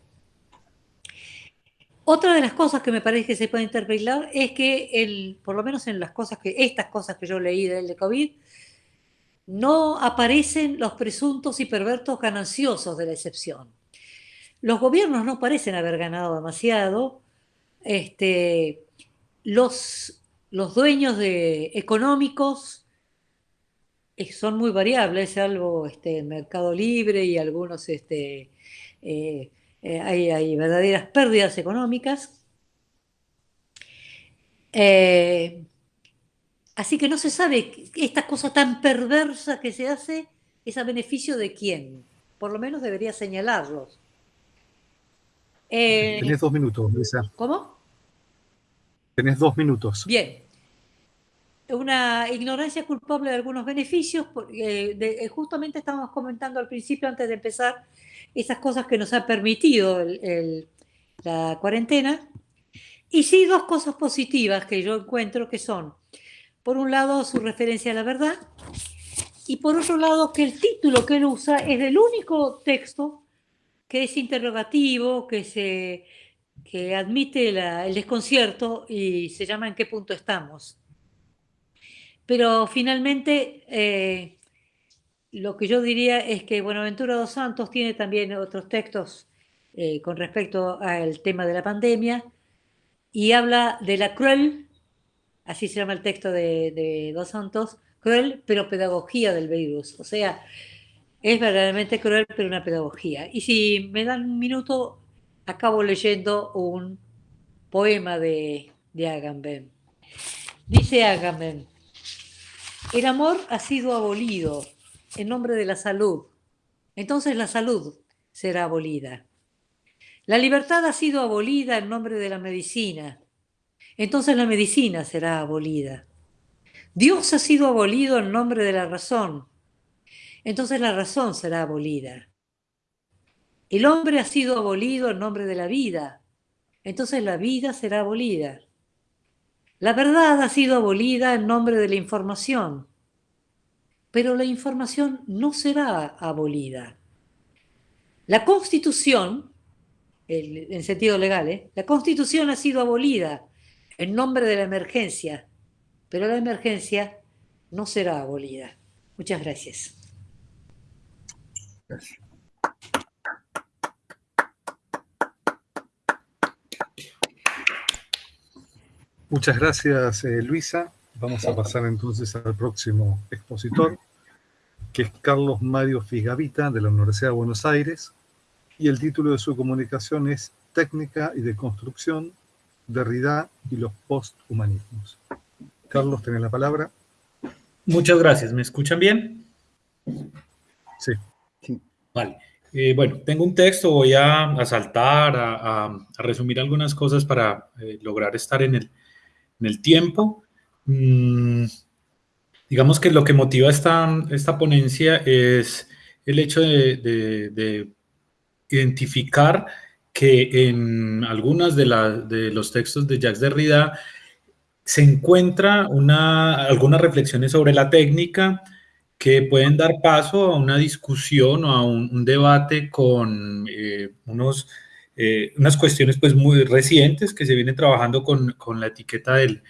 Otra de las cosas que me parece que se puede interpretar es que, el, por lo menos en las cosas que, estas cosas que yo leí del de COVID, no aparecen los presuntos y pervertos gananciosos de la excepción. Los gobiernos no parecen haber ganado demasiado. Este, los, los dueños de, económicos son muy variables, salvo este, Mercado Libre y algunos este, eh, eh, hay, verdaderas pérdidas económicas. Eh, así que no se sabe esta cosa tan perversa que se hace es a beneficio de quién. Por lo menos debería señalarlos. Tenés dos minutos, Luisa. ¿Cómo? Tenés dos minutos. Bien. Una ignorancia culpable de algunos beneficios. porque eh, justamente estábamos comentando al principio, antes de empezar, esas cosas que nos ha permitido la cuarentena. Y sí, dos cosas positivas que yo encuentro que son, por un lado, su referencia a la verdad, y por otro lado, que el título que él usa es el único texto que es interrogativo, que, se, que admite el desconcierto y se llama ¿En qué punto estamos? Pero finalmente, eh, lo que yo diría es que Buenaventura dos Santos tiene también otros textos eh, con respecto al tema de la pandemia y habla de la cruel, así se llama el texto de, de dos Santos, cruel pero pedagogía del virus. O sea, es verdaderamente cruel, pero una pedagogía. Y si me dan un minuto, acabo leyendo un poema de, de Agamben. Dice Agamben, el amor ha sido abolido en nombre de la salud. Entonces la salud será abolida. La libertad ha sido abolida en nombre de la medicina. Entonces la medicina será abolida. Dios ha sido abolido en nombre de la razón entonces la razón será abolida. El hombre ha sido abolido en nombre de la vida, entonces la vida será abolida. La verdad ha sido abolida en nombre de la información, pero la información no será abolida. La constitución, en sentido legal, ¿eh? la constitución ha sido abolida en nombre de la emergencia, pero la emergencia no será abolida. Muchas gracias. Muchas gracias, eh, Luisa. Vamos a pasar entonces al próximo expositor, que es Carlos Mario Figavita, de la Universidad de Buenos Aires, y el título de su comunicación es Técnica y Deconstrucción, Derrida y los Posthumanismos. Carlos, tenés la palabra. Muchas gracias. ¿Me escuchan bien? Sí. Vale. Eh, bueno, tengo un texto, voy a, saltar, a, resumir algunas cosas para eh, lograr estar en el, en el tiempo. Mm, digamos que lo que motiva esta, esta ponencia es el hecho de, identificar que en algunos de, de, los textos de Jacques Derrida se encuentra una, algunas reflexiones sobre la técnica, que pueden dar paso a una discusión o a un, debate con eh, unos, eh, unas cuestiones pues muy recientes que se vienen trabajando con, con la etiqueta del,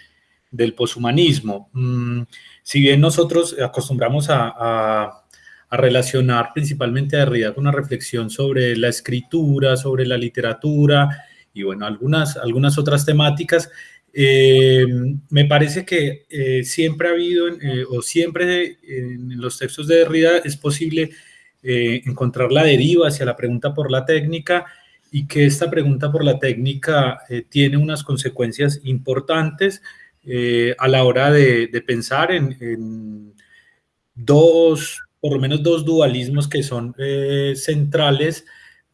del poshumanismo. Mm, si bien nosotros acostumbramos a, a, a, relacionar principalmente a Derrida con una reflexión sobre la escritura, sobre la literatura y bueno, algunas, algunas otras temáticas, eh, me parece que eh, siempre ha habido, eh, o siempre en los textos de Derrida es posible encontrar la deriva hacia la pregunta por la técnica y que esta pregunta por la técnica tiene unas consecuencias importantes a la hora de, pensar en, dos, por lo menos dos dualismos que son centrales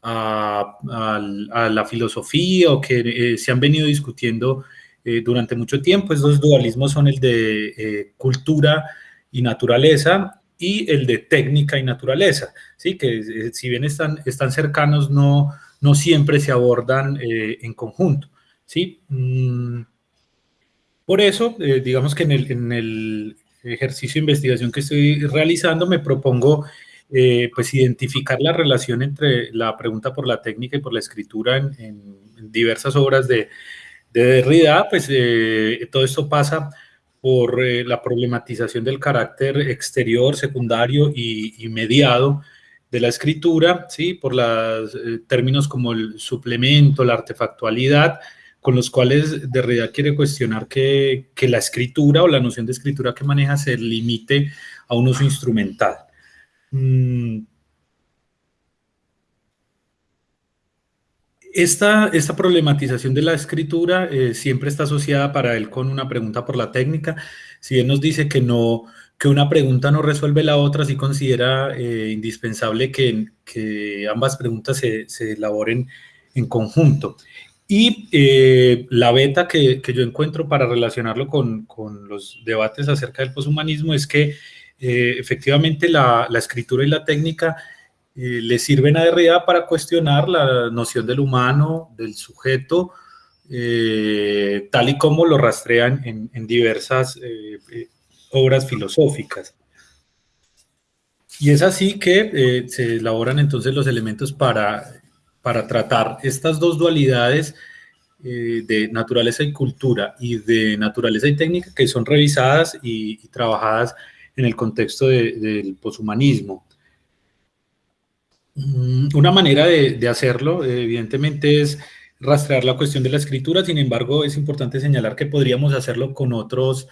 a, a, la filosofía o que se han venido discutiendo eh, durante mucho tiempo. Esos dualismos son el de eh, cultura y naturaleza y el de técnica y naturaleza, ¿sí? que eh, si bien están, están cercanos, no, no siempre se abordan en conjunto. ¿sí? Mm, por eso, digamos que en el, ejercicio de investigación que estoy realizando me propongo pues identificar la relación entre la pregunta por la técnica y por la escritura en diversas obras de, de Derrida, pues eh, todo esto pasa por eh, la problematización del carácter exterior, secundario y, mediado de la escritura, ¿sí? por los eh, términos como el suplemento, la artefactualidad, con los cuales Derrida quiere cuestionar que, que, la escritura o la noción de escritura que maneja se limite a un uso instrumental. Mm, esta, esta problematización de la escritura eh, siempre está asociada para él con una pregunta por la técnica. Si él nos dice que, no, que una pregunta no resuelve la otra, sí considera eh, indispensable que, que, ambas preguntas se, se, elaboren en conjunto. Y eh, la beta que, que, yo encuentro para relacionarlo con, con, los debates acerca del poshumanismo es que efectivamente la, la escritura y la técnica le sirven a Derrida para cuestionar la noción del humano, del sujeto, eh, tal y como lo rastrean en, diversas eh, eh, obras filosóficas. Y es así que se elaboran entonces los elementos para, para tratar estas dos dualidades de naturaleza y cultura y de naturaleza y técnica que son revisadas y, trabajadas en el contexto del poshumanismo. Mm, una manera de, hacerlo, evidentemente, es rastrear la cuestión de la escritura, sin embargo, es importante señalar que podríamos hacerlo con otros,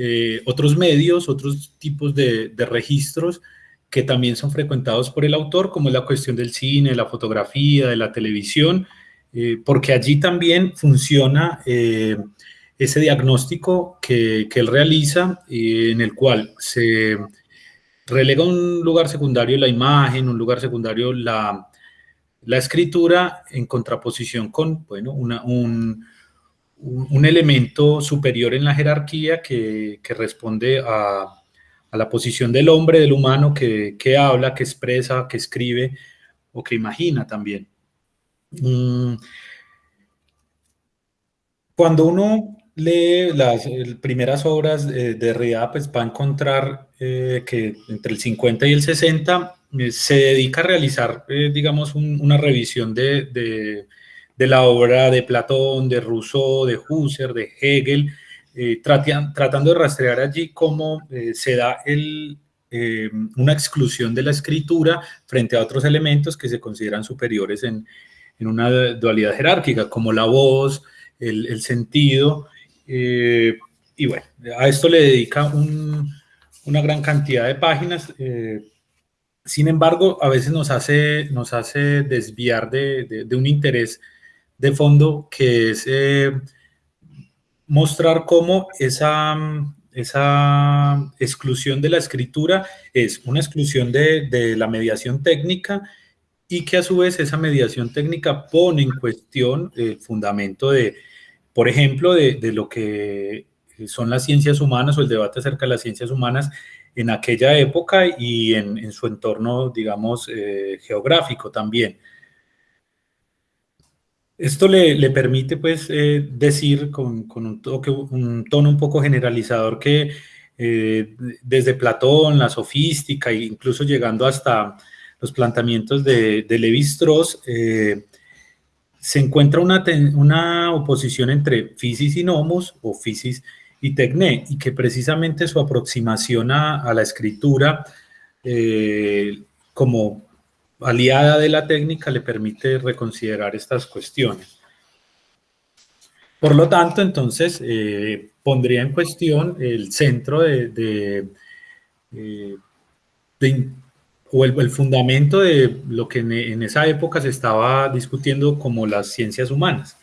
eh, otros medios, otros tipos de, registros que también son frecuentados por el autor, como es la cuestión del cine, la fotografía, de la televisión, eh, porque allí también funciona eh, ese diagnóstico que, que él realiza, en el cual se relega un lugar secundario la imagen, un lugar secundario la, la escritura en contraposición con bueno, una, un, un, elemento superior en la jerarquía que, que responde a, a, la posición del hombre, del humano, que, que, habla, que expresa, que escribe o que imagina también. Mm. Cuando uno lee las primeras obras de, de pues va a encontrar eh, que entre el 50 y el 60 eh, se dedica a realizar, eh, digamos, una revisión de, la obra de Platón, de Rousseau, de Husserl, de Hegel, tratando de rastrear allí cómo se da el, una exclusión de la escritura frente a otros elementos que se consideran superiores en, en una dualidad jerárquica, como la voz, el, el sentido, eh, y bueno, a esto le dedica una gran cantidad de páginas. Eh, sin embargo, a veces nos hace, nos hace desviar de, un interés de fondo que es eh, mostrar cómo esa, esa exclusión de la escritura es una exclusión de, de la mediación técnica y que a su vez esa mediación técnica pone en cuestión el fundamento de, por ejemplo, de, lo que son las ciencias humanas o el debate acerca de las ciencias humanas en aquella época y en, su entorno, digamos, eh, geográfico también. Esto le, permite, pues, eh, decir con, un, toque, un, tono un poco generalizador que eh, desde Platón, la sofística, e incluso llegando hasta los planteamientos de, de Levi-Strauss, se encuentra una, una oposición entre physis y nomos o physis y tecné, y que precisamente su aproximación a, la escritura eh, como aliada de la técnica le permite reconsiderar estas cuestiones. Por lo tanto, entonces, eh, pondría en cuestión el centro de, de, eh, o el, fundamento de lo que en, esa época se estaba discutiendo como las ciencias humanas.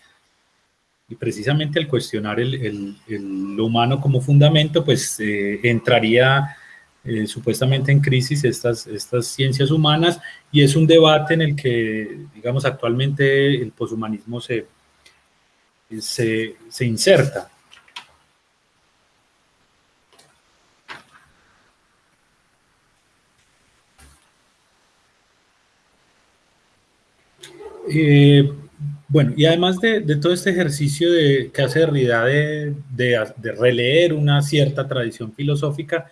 Y precisamente al cuestionar el, lo humano como fundamento, pues eh, entraría eh, supuestamente en crisis estas, estas ciencias humanas y es un debate en el que, digamos, actualmente el poshumanismo se, se, se inserta. Eh, bueno, y además de, todo este ejercicio de, que hace Derrida de, de, releer una cierta tradición filosófica,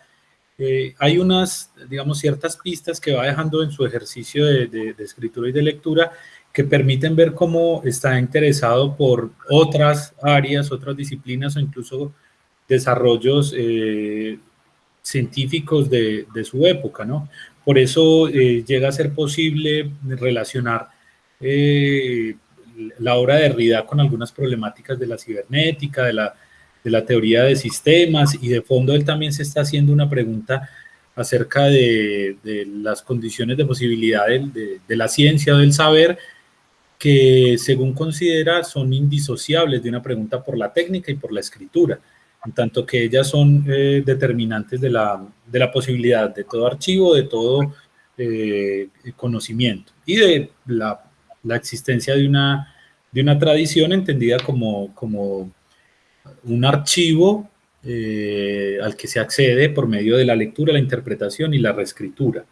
eh, hay unas, digamos, ciertas pistas que va dejando en su ejercicio de, escritura y de lectura que permiten ver cómo está interesado por otras áreas, otras disciplinas o incluso desarrollos eh, científicos de, su época, ¿no? Por eso llega a ser posible relacionar eh, la obra de Derrida con algunas problemáticas de la cibernética, de la, de la teoría de sistemas y de fondo él también se está haciendo una pregunta acerca de, las condiciones de posibilidad de, la ciencia del saber que según considera son indisociables de una pregunta por la técnica y por la escritura, en tanto que ellas son eh, determinantes de la, de la, posibilidad de todo archivo, de todo eh, conocimiento y de la, la, existencia de una, de una tradición entendida como, como un archivo eh, al que se accede por medio de la lectura, la interpretación y la reescritura.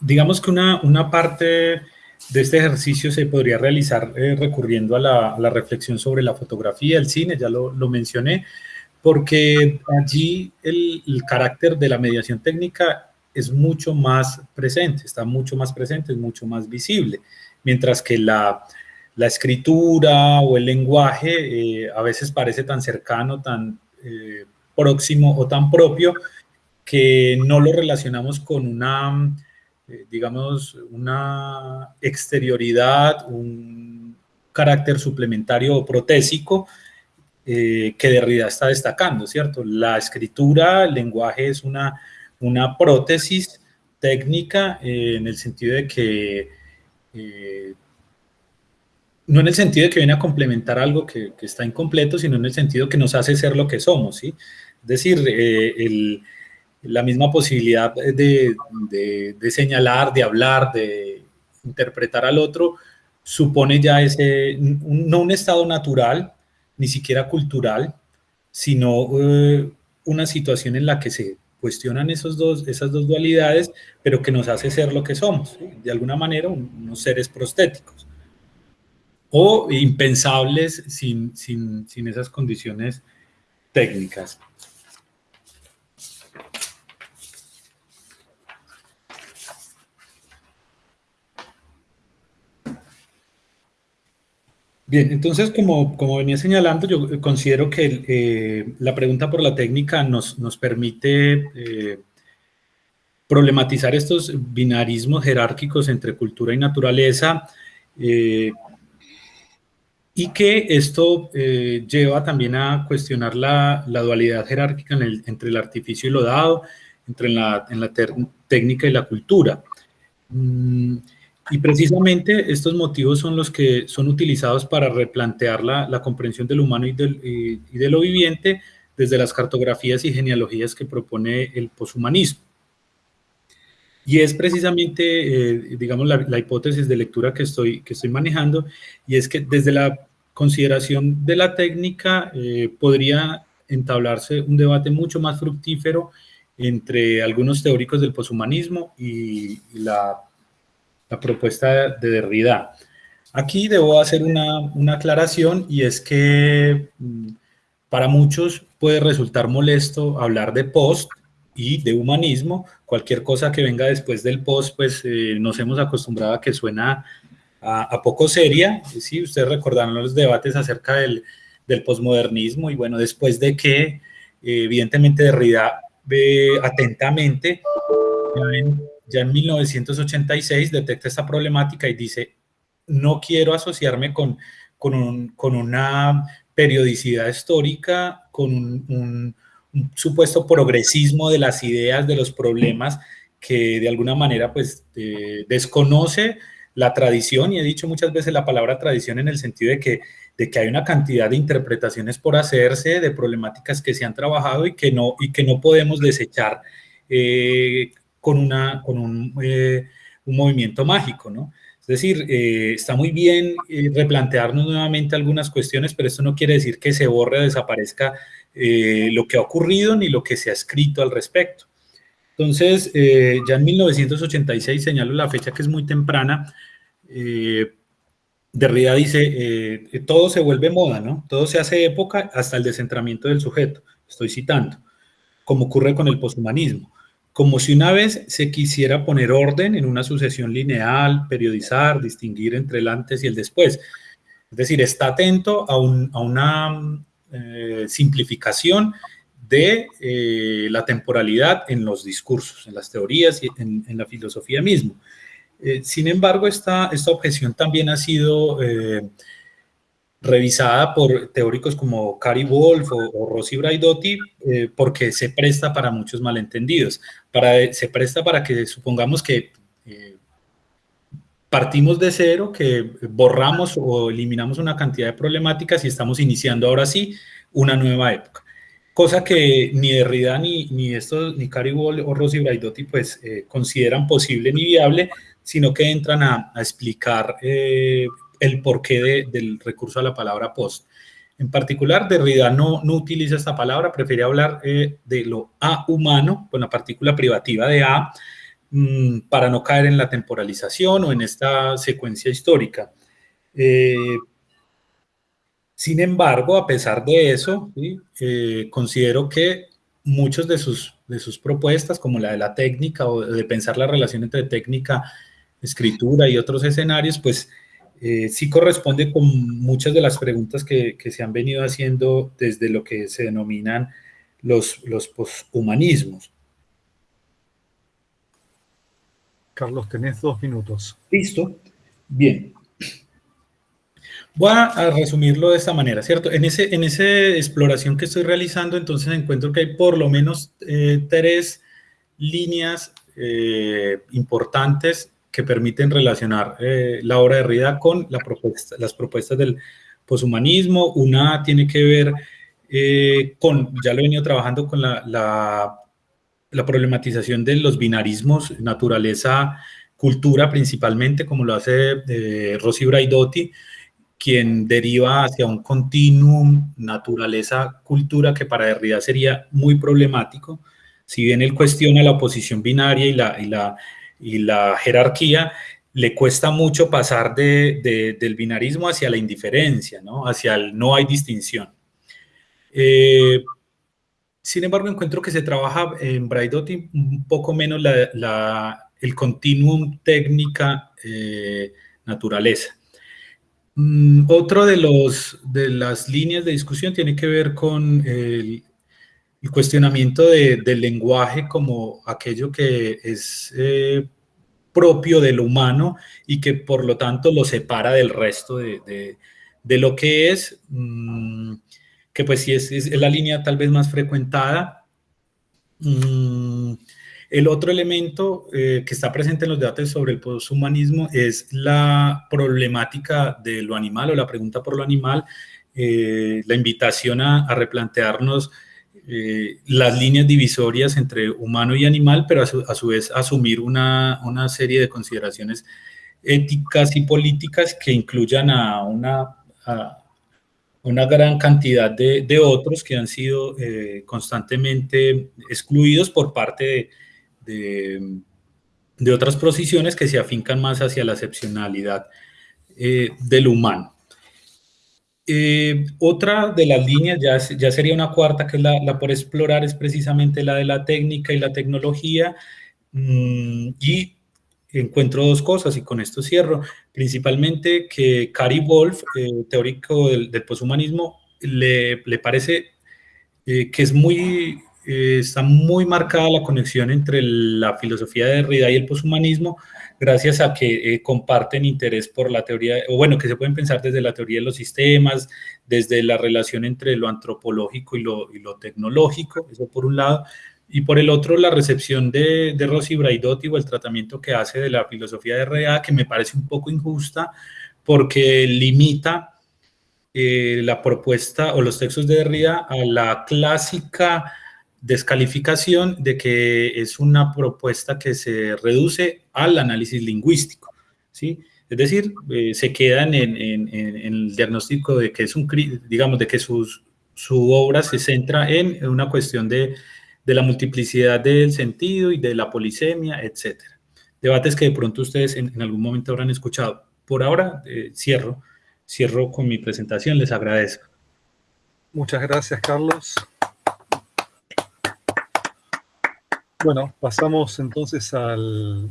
Digamos que una, una parte de este ejercicio se podría realizar eh, recurriendo a la, reflexión sobre la fotografía, el cine, ya lo, mencioné, porque allí el, carácter de la mediación técnica es mucho más presente, está mucho más presente, es mucho más visible, mientras que la, escritura o el lenguaje eh, a veces parece tan cercano, tan eh, próximo o tan propio que no lo relacionamos con una eh, digamos, una exterioridad, un carácter suplementario o protésico que Derrida está destacando, ¿cierto? La escritura, el lenguaje es una, una prótesis técnica en el sentido de que, no en el sentido de que viene a complementar algo que, está incompleto, sino en el sentido que nos hace ser lo que somos, ¿sí? Es decir, el, la misma posibilidad de, señalar, de hablar, de interpretar al otro, supone ya ese, no un estado natural, ni siquiera cultural, sino eh, una situación en la que se cuestionan esos dos, esas dos dualidades, pero que nos hace ser lo que somos, de alguna manera unos seres prostéticos, o impensables sin, sin esas condiciones técnicas. Bien, entonces, como, como venía señalando, yo considero que eh, la pregunta por la técnica nos, nos permite eh, problematizar estos binarismos jerárquicos entre cultura y naturaleza eh, y que esto lleva también a cuestionar la, dualidad jerárquica entre el artificio y lo dado, entre la, técnica y la cultura. Mm, y precisamente estos motivos son los que son utilizados para replantear la, la comprensión del humano y, del, y, de lo viviente desde las cartografías y genealogías que propone el poshumanismo. Y es precisamente, eh, digamos, la, la, hipótesis de lectura que estoy, que estoy manejando, y es que desde la consideración de la técnica eh, podría entablarse un debate mucho más fructífero entre algunos teóricos del poshumanismo y la la propuesta de Derrida. Aquí debo hacer una, una aclaración y es que mm, para muchos puede resultar molesto hablar de post y de humanismo. Cualquier cosa que venga después del post, pues eh, nos hemos acostumbrado a que suena a, poco seria. Sí, ustedes recordarán los debates acerca del, del posmodernismo y bueno, después de que eh, evidentemente Derrida ve atentamente ya en 1986 detecta esta problemática y dice, no quiero asociarme con, con, una periodicidad histórica, con un, supuesto progresismo de las ideas, de los problemas, que de alguna manera pues eh, desconoce la tradición, y he dicho muchas veces la palabra tradición en el sentido de que, de que hay una cantidad de interpretaciones por hacerse, de problemáticas que se han trabajado y que no, y que no podemos desechar eh, con, una, con un, eh, un movimiento mágico, ¿no? Es decir, está muy bien replantearnos nuevamente algunas cuestiones, pero esto no quiere decir que se borre o desaparezca lo que ha ocurrido ni lo que se ha escrito al respecto. Entonces, ya en 1986, señalo la fecha que es muy temprana, Derrida dice, todo se vuelve moda, ¿no? Todo se hace época hasta el descentramiento del sujeto, estoy citando, como ocurre con el poshumanismo como si una vez se quisiera poner orden en una sucesión lineal, periodizar, distinguir entre el antes y el después. Es decir, está atento a, una eh, simplificación de eh, la temporalidad en los discursos, en las teorías y en, la filosofía mismo. Eh, sin embargo, esta, esta objeción también ha sido revisada por teóricos como Cary Wolf o, Rossi Braidotti, porque se presta para muchos malentendidos. Para, se presta para que supongamos que partimos de cero, que borramos o eliminamos una cantidad de problemáticas y estamos iniciando ahora sí una nueva época. Cosa que ni Derrida ni, ni, estos, ni Wall o Rossi Braidotti pues eh, consideran posible ni viable, sino que entran a, explicar eh, el porqué del recurso a la palabra post. En particular, Derrida no, no utiliza esta palabra, prefiere hablar eh, de lo A humano, con la partícula privativa de A, para no caer en la temporalización o en esta secuencia histórica. Eh, sin embargo, a pesar de eso, eh, considero que muchas de sus, de sus propuestas, como la de la técnica o de pensar la relación entre técnica, escritura y otros escenarios, pues eh, sí corresponde con muchas de las preguntas que, se han venido haciendo desde lo que se denominan los, los poshumanismos. Carlos, tenés dos minutos. Listo. Bien. Voy a resumirlo de esta manera, ¿cierto? En, ese, en esa exploración que estoy realizando, entonces encuentro que hay por lo menos eh, tres líneas eh, importantes que permiten relacionar eh, la obra de Rida con la propuesta, las propuestas del poshumanismo. Una tiene que ver eh, con, ya lo he venido trabajando con la, la, problematización de los binarismos, naturaleza, cultura principalmente, como lo hace eh, Rossi Braidotti, quien deriva hacia un continuum naturaleza-cultura que para Derrida sería muy problemático. Si bien él cuestiona la oposición binaria y la, y la y la jerarquía, le cuesta mucho pasar del binarismo hacia la indiferencia, ¿no? hacia el no hay distinción. Eh, sin embargo, encuentro que se trabaja en Braidotti un poco menos el continuum técnica eh. Mm, otro de, los, de las líneas de discusión tiene que ver con el, cuestionamiento del lenguaje como aquello que es eh, propio de lo humano y que por lo tanto lo separa del resto de, lo que es, mm, que pues sí es, la línea tal vez más frecuentada. Mm, el otro elemento eh, que está presente en los debates sobre el poshumanismo es la problemática de lo animal o la pregunta por lo animal, eh, la invitación a, a replantearnos eh, las líneas divisorias entre humano y animal, pero a su, vez asumir una, serie de consideraciones éticas y políticas que incluyan a una, una gran cantidad de, otros que han sido eh, constantemente excluidos por parte de, de, otras posiciones que se afincan más hacia la excepcionalidad eh, del humano. Eh, otra de las líneas, ya, ya, sería una cuarta, que es la, por explorar, es precisamente la de la técnica y la tecnología. Mm, y encuentro dos cosas, y con esto cierro. Principalmente que Cary Wolf, eh, teórico del, poshumanismo, le, le parece eh, que es muy, está muy marcada la conexión entre la filosofía de Derrida y el poshumanismo, gracias a que eh, comparten interés por la teoría, o bueno, que se pueden pensar desde la teoría de los sistemas, desde la relación entre lo antropológico y lo, y lo tecnológico, eso por un lado, y por el otro la recepción de, de Rossi Braidotti o el tratamiento que hace de la filosofía de RA, que me parece un poco injusta, porque limita eh, la propuesta o los textos de Derrida a la clásica descalificación de que es una propuesta que se reduce al análisis lingüístico, ¿sí? Es decir, eh, se quedan en, el diagnóstico de que es un, digamos, de que su obra se centra en una cuestión de, la multiplicidad del sentido y de la polisemia, etc. Debates que de pronto ustedes en, algún momento habrán escuchado. Por ahora, eh, cierro, cierro con mi presentación, les agradezco. Muchas gracias, Carlos. Bueno, pasamos entonces al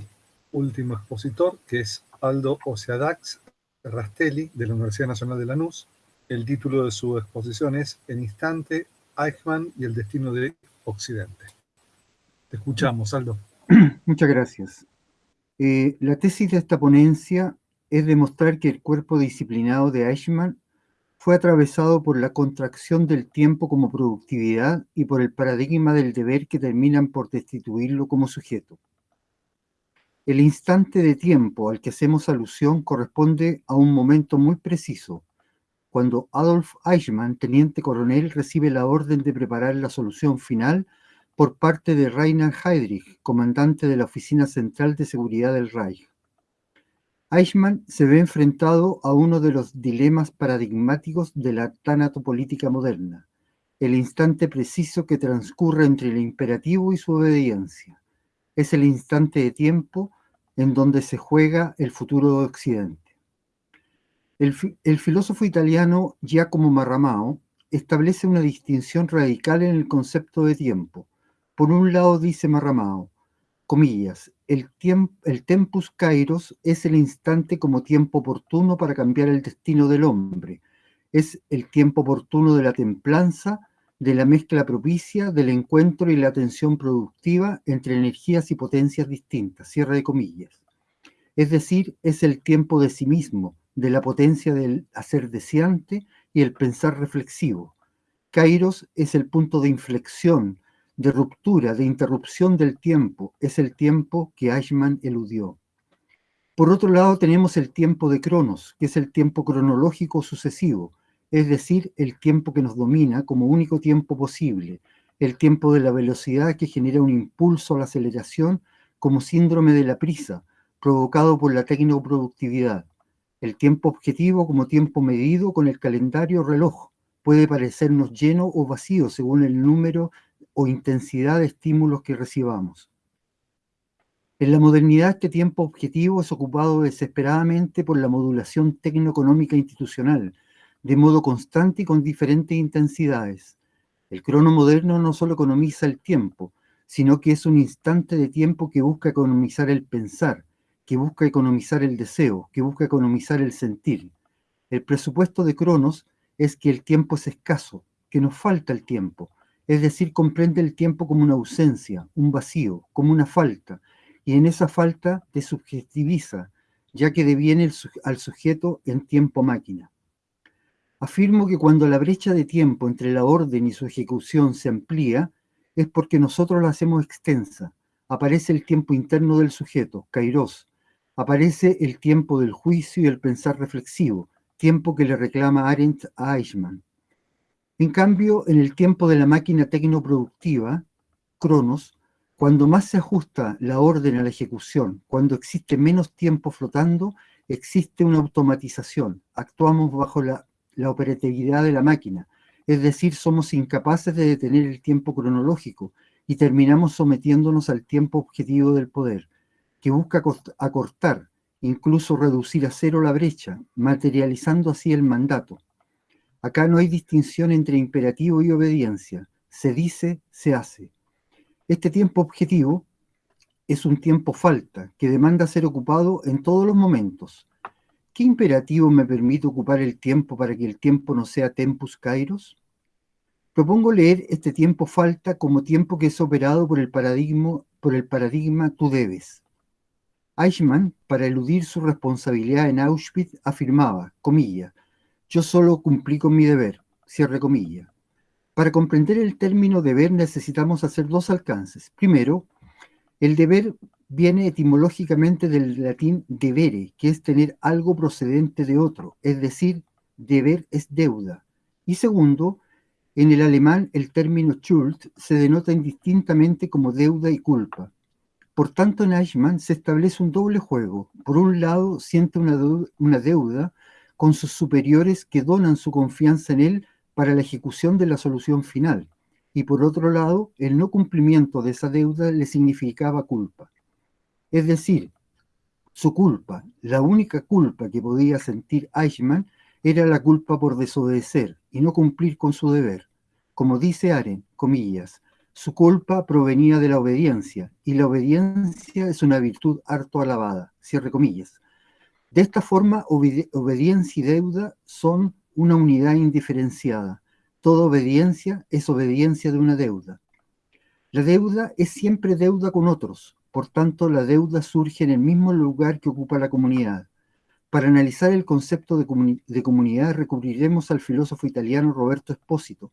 último expositor, que es Aldo Oceadax Rastelli, de la Universidad Nacional de Lanús. El título de su exposición es En instante, Eichmann y el destino de Occidente. Te escuchamos, Aldo. Muchas gracias. Eh, la tesis de esta ponencia es demostrar que el cuerpo disciplinado de Eichmann fue atravesado por la contracción del tiempo como productividad y por el paradigma del deber que terminan por destituirlo como sujeto. El instante de tiempo al que hacemos alusión corresponde a un momento muy preciso, cuando Adolf Eichmann, teniente coronel, recibe la orden de preparar la solución final por parte de Rainer Heydrich, comandante de la Oficina Central de Seguridad del Reich. Eichmann se ve enfrentado a uno de los dilemas paradigmáticos de la tanatopolítica moderna, el instante preciso que transcurre entre el imperativo y su obediencia. Es el instante de tiempo en donde se juega el futuro de Occidente. El, filósofo italiano Giacomo Marramao establece una distinción radical en el concepto de tiempo. Por un lado dice Marramao, comillas, el, el tempus kairos es el instante como tiempo oportuno para cambiar el destino del hombre. Es el tiempo oportuno de la templanza, de la mezcla propicia, del encuentro y la atención productiva entre energías y potencias distintas. Cierre de comillas. Es decir, es el tiempo de sí mismo, de la potencia del hacer deseante y el pensar reflexivo. Kairos es el punto de inflexión, de ruptura, de interrupción del tiempo, es el tiempo que Eichmann eludió. Por otro lado tenemos el tiempo de Cronos, que es el tiempo cronológico sucesivo, es decir, el tiempo que nos domina como único tiempo posible, el tiempo de la velocidad que genera un impulso a la aceleración como síndrome de la prisa, provocado por la tecnoproductividad. El tiempo objetivo como tiempo medido con el calendario reloj puede parecernos lleno o vacío según el número o intensidad de estímulos que recibamos. En la modernidad este tiempo objetivo es ocupado desesperadamente por la modulación tecnoeconómica institucional, de modo constante y con diferentes intensidades. El crono moderno no solo economiza el tiempo, sino que es un instante de tiempo que busca economizar el pensar, que busca economizar el deseo, que busca economizar el sentir. El presupuesto de Cronos es que el tiempo es escaso, que nos falta el tiempo, es decir, comprende el tiempo como una ausencia, un vacío, como una falta, y en esa falta te subjetiviza, ya que deviene al sujeto en tiempo máquina. Afirmo que cuando la brecha de tiempo entre la orden y su ejecución se amplía, es porque nosotros la hacemos extensa. Aparece el tiempo interno del sujeto, kairos. Aparece el tiempo del juicio y el pensar reflexivo, tiempo que le reclama Arendt a Eichmann. En cambio, en el tiempo de la máquina tecnoproductiva, Cronos, cuando más se ajusta la orden a la ejecución, cuando existe menos tiempo flotando, existe una automatización. Actuamos bajo la, la operatividad de la máquina, es decir, somos incapaces de detener el tiempo cronológico y terminamos sometiéndonos al tiempo objetivo del poder, que busca acortar, incluso reducir a cero la brecha, materializando así el mandato. Acá no hay distinción entre imperativo y obediencia. Se dice, se hace. Este tiempo objetivo es un tiempo falta que demanda ser ocupado en todos los momentos. ¿Qué imperativo me permite ocupar el tiempo para que el tiempo no sea tempus kairos? Propongo leer este tiempo falta como tiempo que es operado por el paradigma, por el paradigma tú debes. Eichmann, para eludir su responsabilidad en Auschwitz, afirmaba, comilla, yo solo cumplí con mi deber, cierre comilla. Para comprender el término deber necesitamos hacer dos alcances. Primero, el deber viene etimológicamente del latín debere, que es tener algo procedente de otro, es decir, deber es deuda. Y segundo, en el alemán el término Schuld se denota indistintamente como deuda y culpa. Por tanto, en Eichmann se establece un doble juego. Por un lado, siente una, deuda con sus superiores que donan su confianza en él para la ejecución de la solución final. Y por otro lado, el no cumplimiento de esa deuda le significaba culpa. Es decir, su culpa, la única culpa que podía sentir Eichmann, era la culpa por desobedecer y no cumplir con su deber. Como dice Aren, comillas, su culpa provenía de la obediencia, y la obediencia es una virtud harto alabada, cierre comillas. De esta forma, obediencia y deuda son una unidad indiferenciada. Toda obediencia es obediencia de una deuda. La deuda es siempre deuda con otros, por tanto la deuda surge en el mismo lugar que ocupa la comunidad. Para analizar el concepto de, comunidad recurriremos al filósofo italiano Roberto Espósito,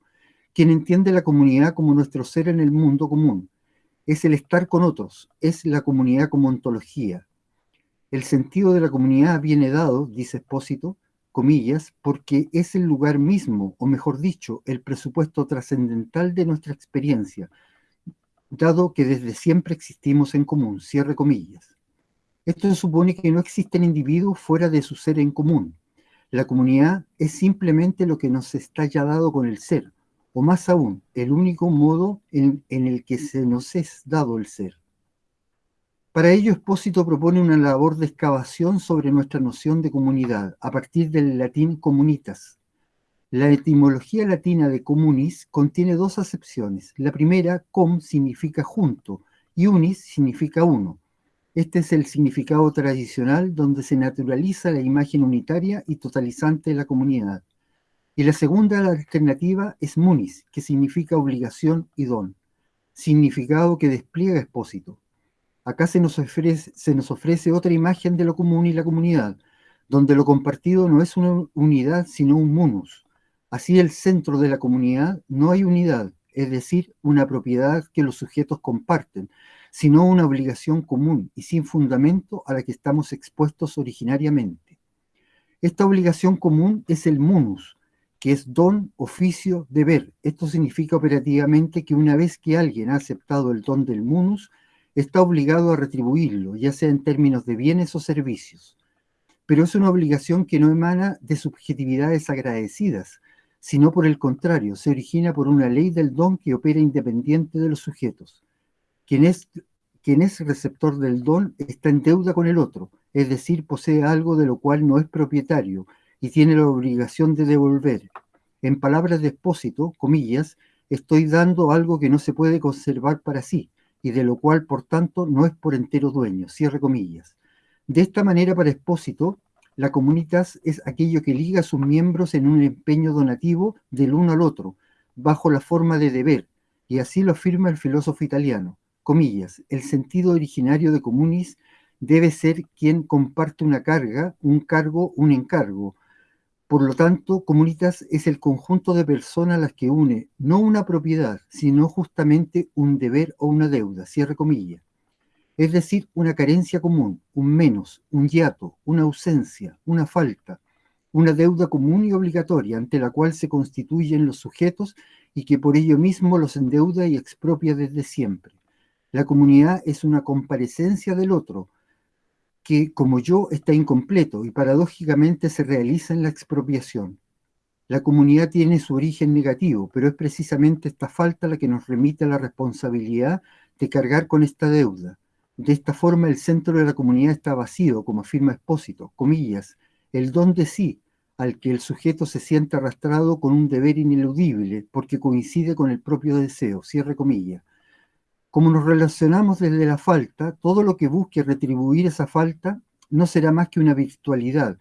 quien entiende la comunidad como nuestro ser en el mundo común. es el estar con otros, es la comunidad como ontología. El sentido de la comunidad viene dado, dice Espósito, comillas, porque es el lugar mismo, o mejor dicho, el presupuesto trascendental de nuestra experiencia, dado que desde siempre existimos en común, cierre comillas. Esto supone que no existen individuos fuera de su ser en común. La comunidad es simplemente lo que nos está ya dado con el ser, o más aún, el único modo en, el que se nos es dado el ser. Para ello, Espósito propone una labor de excavación sobre nuestra noción de comunidad, a partir del latín comunitas. La etimología latina de comunis contiene dos acepciones. La primera, com, significa junto, y unis significa uno. Este es el significado tradicional donde se naturaliza la imagen unitaria y totalizante de la comunidad. Y la segunda alternativa es munis, que significa obligación y don, significado que despliega Espósito. Acá se se nos ofrece otra imagen de lo común y la comunidad, donde lo compartido no es una unidad, sino un munus. Así el centro de la comunidad no hay unidad, es decir, una propiedad que los sujetos comparten, sino una obligación común y sin fundamento a la que estamos expuestos originariamente. Esta obligación común es el munus, que es don, oficio, deber. Esto significa operativamente que una vez que alguien ha aceptado el don del munus, está obligado a retribuirlo, ya sea en términos de bienes o servicios. Pero es una obligación que no emana de subjetividades agradecidas, sino por el contrario, se origina por una ley del don que opera independiente de los sujetos. Quien es, quien es receptor del don está en deuda con el otro, es decir, posee algo de lo cual no es propietario y tiene la obligación de devolver. En palabras de expósito, comillas, estoy dando algo que no se puede conservar para sí, y de lo cual, por tanto, no es por entero dueño, cierre comillas. De esta manera, para Expósito, la comunitas es aquello que liga a sus miembros en un empeño donativo del uno al otro, bajo la forma de deber, y así lo afirma el filósofo italiano. Comillas, el sentido originario de comunis debe ser quien comparte una carga, un cargo, un encargo, por lo tanto, comunitas es el conjunto de personas a las que une no una propiedad, sino justamente un deber o una deuda, cierre comillas. Es decir, una carencia común, un menos, un hiato, una ausencia, una falta, una deuda común y obligatoria ante la cual se constituyen los sujetos y que por ello mismo los endeuda y expropia desde siempre. La comunidad es una comparecencia del otro, que como yo está incompleto y paradójicamente se realiza en la expropiación. La comunidad tiene su origen negativo, pero es precisamente esta falta la que nos remite a la responsabilidad de cargar con esta deuda. De esta forma el centro de la comunidad está vacío, como afirma Espósito, comillas, el don de sí, al que el sujeto se siente arrastrado con un deber ineludible, porque coincide con el propio deseo, cierre comillas. Como nos relacionamos desde la falta, todo lo que busque retribuir esa falta no será más que una virtualidad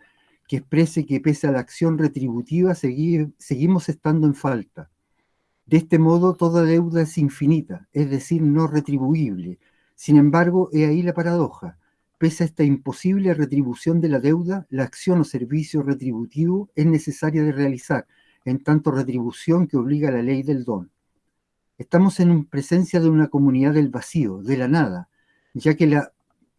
que exprese que pese a la acción retributiva seguimos estando en falta. De este modo, toda deuda es infinita, es decir, no retribuible. Sin embargo, he ahí la paradoja. Pese a esta imposible retribución de la deuda, la acción o servicio retributivo es necesaria de realizar, en tanto retribución que obliga a la ley del don. Estamos en presencia de una comunidad del vacío, de la nada, ya que la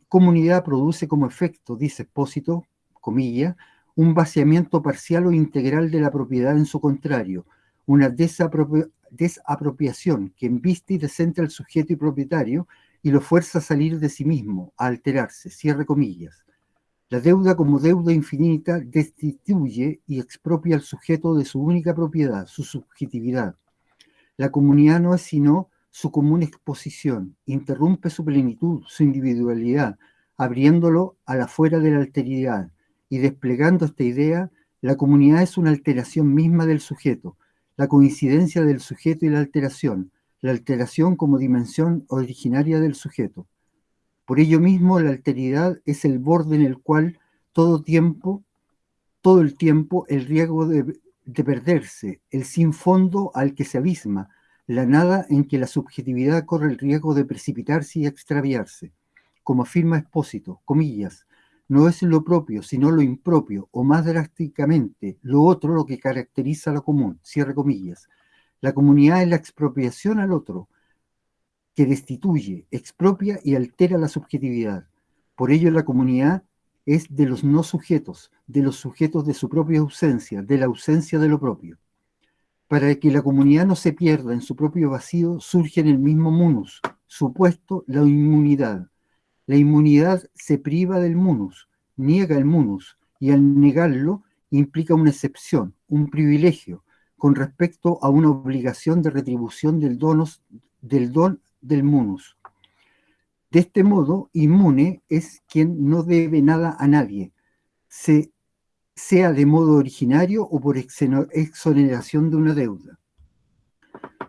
comunidad produce como efecto, dice Espósito, comilla, un vaciamiento parcial o integral de la propiedad en su contrario, una desapropiación que embiste y descentra al sujeto y propietario y lo fuerza a salir de sí mismo, a alterarse, cierre comillas. La deuda como deuda infinita destituye y expropia al sujeto de su única propiedad, su subjetividad, la comunidad no es sino su común exposición, interrumpe su plenitud, su individualidad, abriéndolo a la fuera de la alteridad y desplegando esta idea, la comunidad es una alteración misma del sujeto, la coincidencia del sujeto y la alteración, la alteración como dimensión originaria del sujeto. Por ello mismo, la alteridad es el borde en el cual todo tiempo, todo el tiempo, el riesgo de, de perderse, el sin fondo al que se abisma, la nada en que la subjetividad corre el riesgo de precipitarse y extraviarse. Como afirma Espósito, comillas, no es lo propio, sino lo impropio, o más drásticamente, lo otro lo que caracteriza a lo común, cierre comillas. La comunidad es la expropiación al otro, que destituye, expropia y altera la subjetividad. Por ello la comunidad es de los no sujetos, de los sujetos de su propia ausencia, de la ausencia de lo propio. Para que la comunidad no se pierda en su propio vacío, surge en el mismo munus, supuesto la inmunidad. La inmunidad se priva del munus, niega el munus, y al negarlo implica una excepción, un privilegio, con respecto a una obligación de retribución del, donos, del don del munus. De este modo, inmune es quien no debe nada a nadie, se sea de modo originario o por exoneración de una deuda.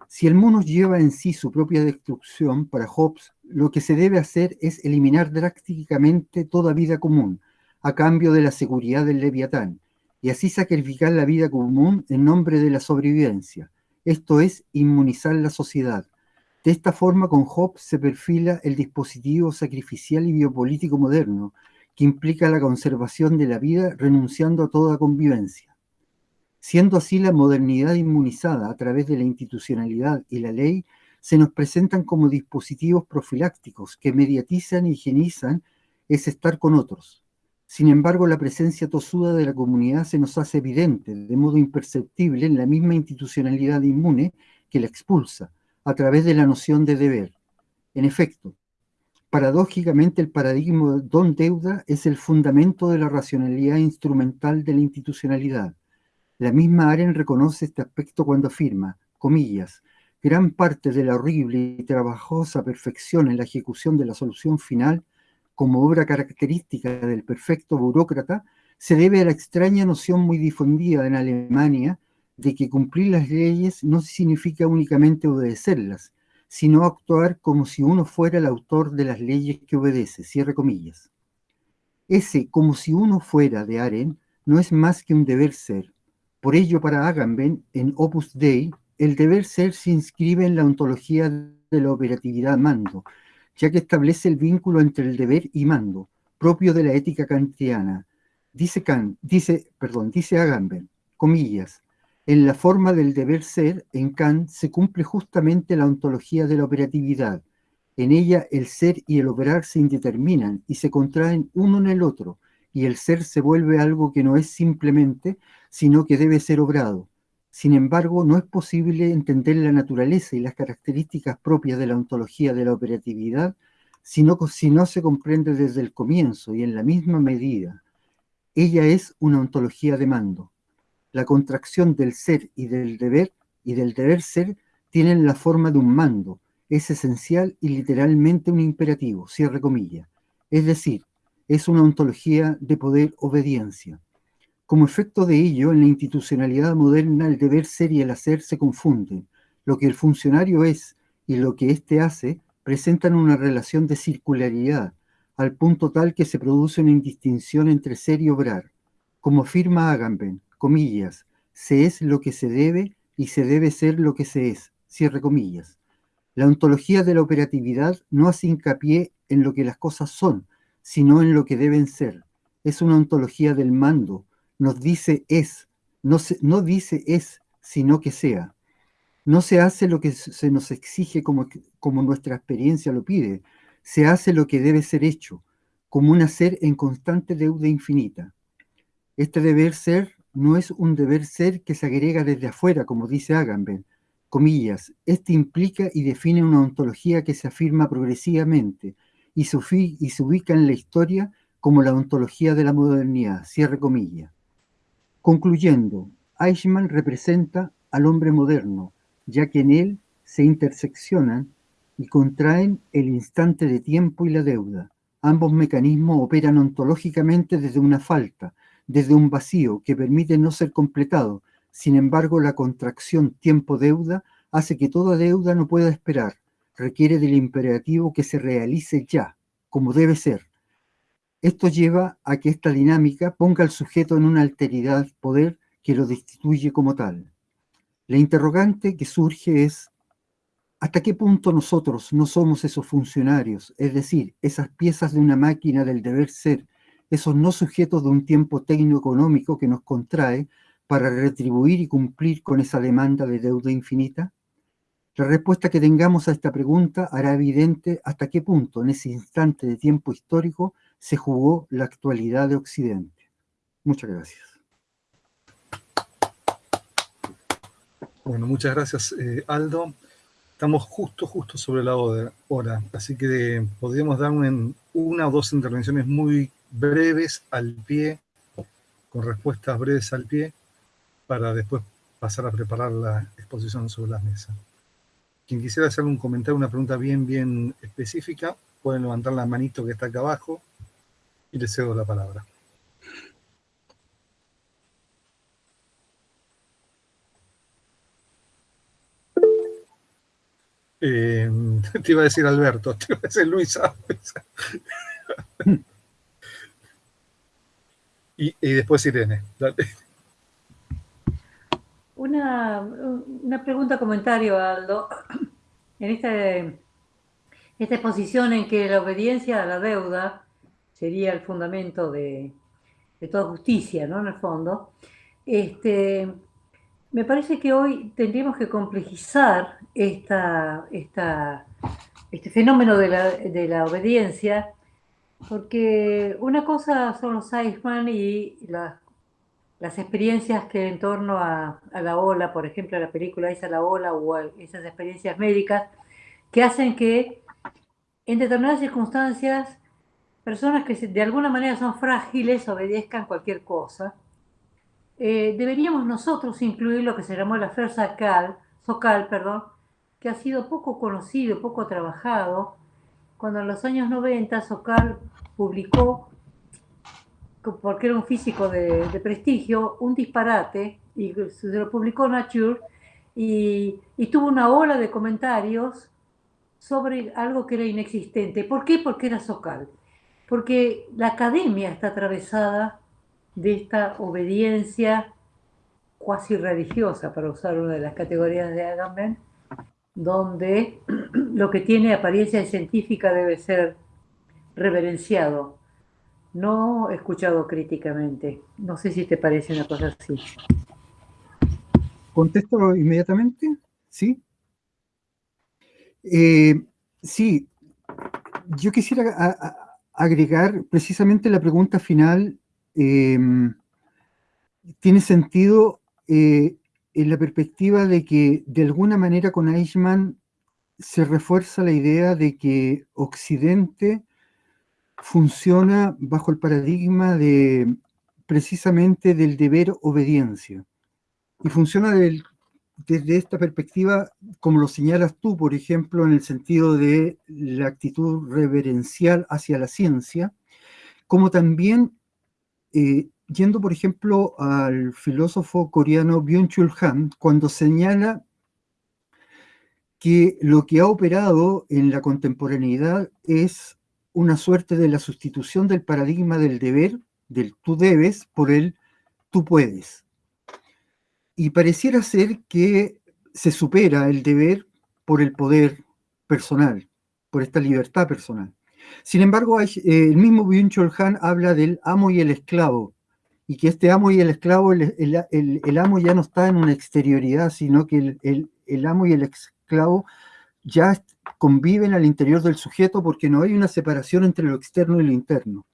Si el mono lleva en sí su propia destrucción, para Hobbes, lo que se debe hacer es eliminar drásticamente toda vida común, a cambio de la seguridad del leviatán, y así sacrificar la vida común en nombre de la sobrevivencia. Esto es inmunizar la sociedad. De esta forma, con Hobbes se perfila el dispositivo sacrificial y biopolítico moderno, que implica la conservación de la vida renunciando a toda convivencia. Siendo así la modernidad inmunizada a través de la institucionalidad y la ley, se nos presentan como dispositivos profilácticos que mediatizan y higienizan ese estar con otros. Sin embargo, la presencia tosuda de la comunidad se nos hace evidente, de modo imperceptible, en la misma institucionalidad inmune que la expulsa, a través de la noción de deber. En efecto, Paradójicamente, el paradigma don-deuda es el fundamento de la racionalidad instrumental de la institucionalidad. La misma Aren reconoce este aspecto cuando afirma, comillas, gran parte de la horrible y trabajosa perfección en la ejecución de la solución final, como obra característica del perfecto burócrata, se debe a la extraña noción muy difundida en Alemania de que cumplir las leyes no significa únicamente obedecerlas, sino actuar como si uno fuera el autor de las leyes que obedece, cierre comillas. Ese como si uno fuera de Aren no es más que un deber ser. Por ello, para Agamben, en Opus Dei, el deber ser se inscribe en la ontología de la operatividad mando, ya que establece el vínculo entre el deber y mando, propio de la ética kantiana. Dice Kant, dice, perdón, dice Agamben, comillas, en la forma del deber ser, en Kant, se cumple justamente la ontología de la operatividad. En ella el ser y el operar se indeterminan y se contraen uno en el otro, y el ser se vuelve algo que no es simplemente, sino que debe ser obrado. Sin embargo, no es posible entender la naturaleza y las características propias de la ontología de la operatividad si no, si no se comprende desde el comienzo y en la misma medida. Ella es una ontología de mando la contracción del ser y del deber y del deber ser tienen la forma de un mando, es esencial y literalmente un imperativo, cierre comillas. Es decir, es una ontología de poder-obediencia. Como efecto de ello, en la institucionalidad moderna el deber ser y el hacer se confunden. Lo que el funcionario es y lo que éste hace presentan una relación de circularidad, al punto tal que se produce una indistinción entre ser y obrar. Como afirma Agamben, comillas, se es lo que se debe y se debe ser lo que se es, cierre comillas. La ontología de la operatividad no hace hincapié en lo que las cosas son, sino en lo que deben ser. Es una ontología del mando, nos dice es, no, no dice es, sino que sea. No se hace lo que se nos exige como, como nuestra experiencia lo pide, se hace lo que debe ser hecho, como un hacer en constante deuda infinita. Este deber ser no es un deber ser que se agrega desde afuera, como dice Agamben. Comillas, este implica y define una ontología que se afirma progresivamente y se, y se ubica en la historia como la ontología de la modernidad. Cierre comillas. Concluyendo, Eichmann representa al hombre moderno, ya que en él se interseccionan y contraen el instante de tiempo y la deuda. Ambos mecanismos operan ontológicamente desde una falta, desde un vacío que permite no ser completado. Sin embargo, la contracción tiempo-deuda hace que toda deuda no pueda esperar. Requiere del imperativo que se realice ya, como debe ser. Esto lleva a que esta dinámica ponga al sujeto en una alteridad poder que lo destituye como tal. La interrogante que surge es, ¿hasta qué punto nosotros no somos esos funcionarios, es decir, esas piezas de una máquina del deber ser esos no sujetos de un tiempo técnico-económico que nos contrae para retribuir y cumplir con esa demanda de deuda infinita? La respuesta que tengamos a esta pregunta hará evidente hasta qué punto en ese instante de tiempo histórico se jugó la actualidad de Occidente. Muchas gracias. Bueno, muchas gracias, eh, Aldo. Estamos justo, justo sobre la hora, así que podríamos dar una o dos intervenciones muy breves al pie, con respuestas breves al pie, para después pasar a preparar la exposición sobre la mesa. Quien quisiera hacer un comentario, una pregunta bien, bien específica, pueden levantar la manito que está acá abajo y les cedo la palabra. Eh, te iba a decir Alberto, te iba a decir Luisa. y, después Irene. Una, pregunta, comentario, Aldo. En este, esta exposición en que la obediencia a la deuda sería el fundamento de, de toda justicia, ¿no? En el fondo. Este, me parece que hoy tendríamos que complejizar esta, este fenómeno de la, obediencia, porque una cosa son los Eichmann y las, experiencias que en torno a, la ola, por ejemplo, la película esa La ola o esas experiencias médicas, que hacen que en determinadas circunstancias personas que de alguna manera son frágiles obedezcan cualquier cosa. Eh, deberíamos nosotros incluir lo que se llamó afer Socal, Socal perdón, que ha sido poco conocido, poco trabajado, cuando en los años 90 Socal publicó, porque era un físico de, prestigio, un disparate, y se lo publicó Nature, y, y, tuvo una ola de comentarios sobre algo que era inexistente. ¿Por qué? Porque era Socal. Porque la academia está atravesada de esta obediencia cuasi religiosa, para usar una de las categorías de Agamben, donde lo que tiene apariencia científica debe ser reverenciado, no escuchado críticamente. No sé si te parece una cosa así. ¿Contesto inmediatamente? Sí. Eh, sí, yo quisiera agregar precisamente la pregunta final Em, tiene sentido eh, en la perspectiva de que de alguna manera con Eichmann se refuerza la idea de que Occidente funciona bajo el paradigma de precisamente del deber obediencia. Y funciona desde esta perspectiva, como lo señalas tú, por ejemplo, en el sentido de la actitud reverencial hacia la ciencia, como también eh, yendo, por ejemplo, al filósofo coreano Byung-Chul Han, cuando señala que lo que ha operado en la contemporaneidad es una suerte de la sustitución del paradigma del deber, del tú debes, por el tú puedes. Y pareciera ser que se supera el deber por el poder personal, por esta libertad personal. Sin embargo, eh, el mismo Byung-Chul habla del amo y el esclavo, y que este amo y el esclavo, el, amo ya no está en una exterioridad, sino que el, amo y el esclavo ya conviven al interior del sujeto porque no hay una separación entre lo externo y lo interno.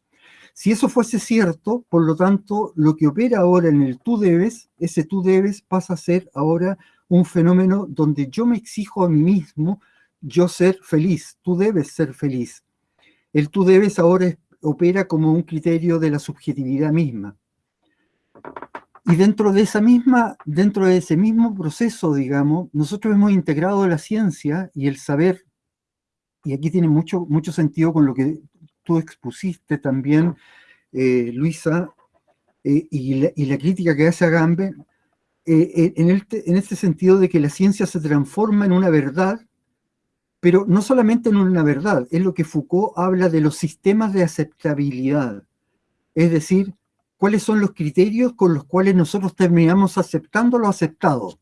Si eso fuese cierto, por lo tanto, lo que opera ahora en el tú debes, ese tú debes pasa a ser ahora un fenómeno donde yo me exijo a mí mismo yo ser feliz, tú debes ser feliz. El tú debes ahora opera como un criterio de la subjetividad misma. Y dentro de esa misma, dentro de ese mismo proceso, digamos, nosotros hemos integrado la ciencia y el saber, y aquí tiene mucho, mucho sentido con lo que tú expusiste también, eh, Luisa, eh, y, la, crítica que hace a Gambe, eh, en, en este sentido de que la ciencia se transforma en una verdad pero no solamente en una verdad, es lo que Foucault habla de los sistemas de aceptabilidad, es decir, cuáles son los criterios con los cuales nosotros terminamos aceptando lo aceptado.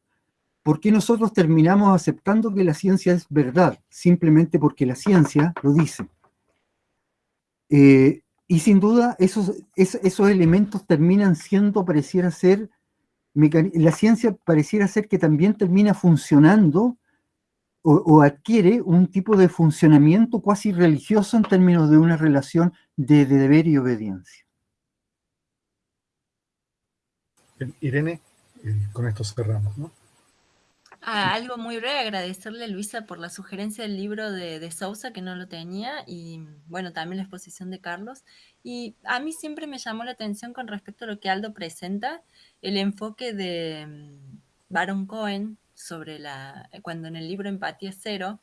¿Por qué nosotros terminamos aceptando que la ciencia es verdad? Simplemente porque la ciencia lo dice. Eh, y sin duda esos, esos elementos terminan siendo, pareciera ser, la ciencia pareciera ser que también termina funcionando o, adquiere un tipo de funcionamiento cuasi religioso en términos de una relación de, deber y obediencia. Irene, eh, con esto cerramos, ¿no? Ah, algo muy breve, agradecerle a Luisa por la sugerencia del libro de, de, Sousa, que no lo tenía, y bueno, también la exposición de Carlos. Y a mí siempre me llamó la atención con respecto a lo que Aldo presenta, el enfoque de mm, Baron Cohen sobre la, cuando en el libro Empatía Cero,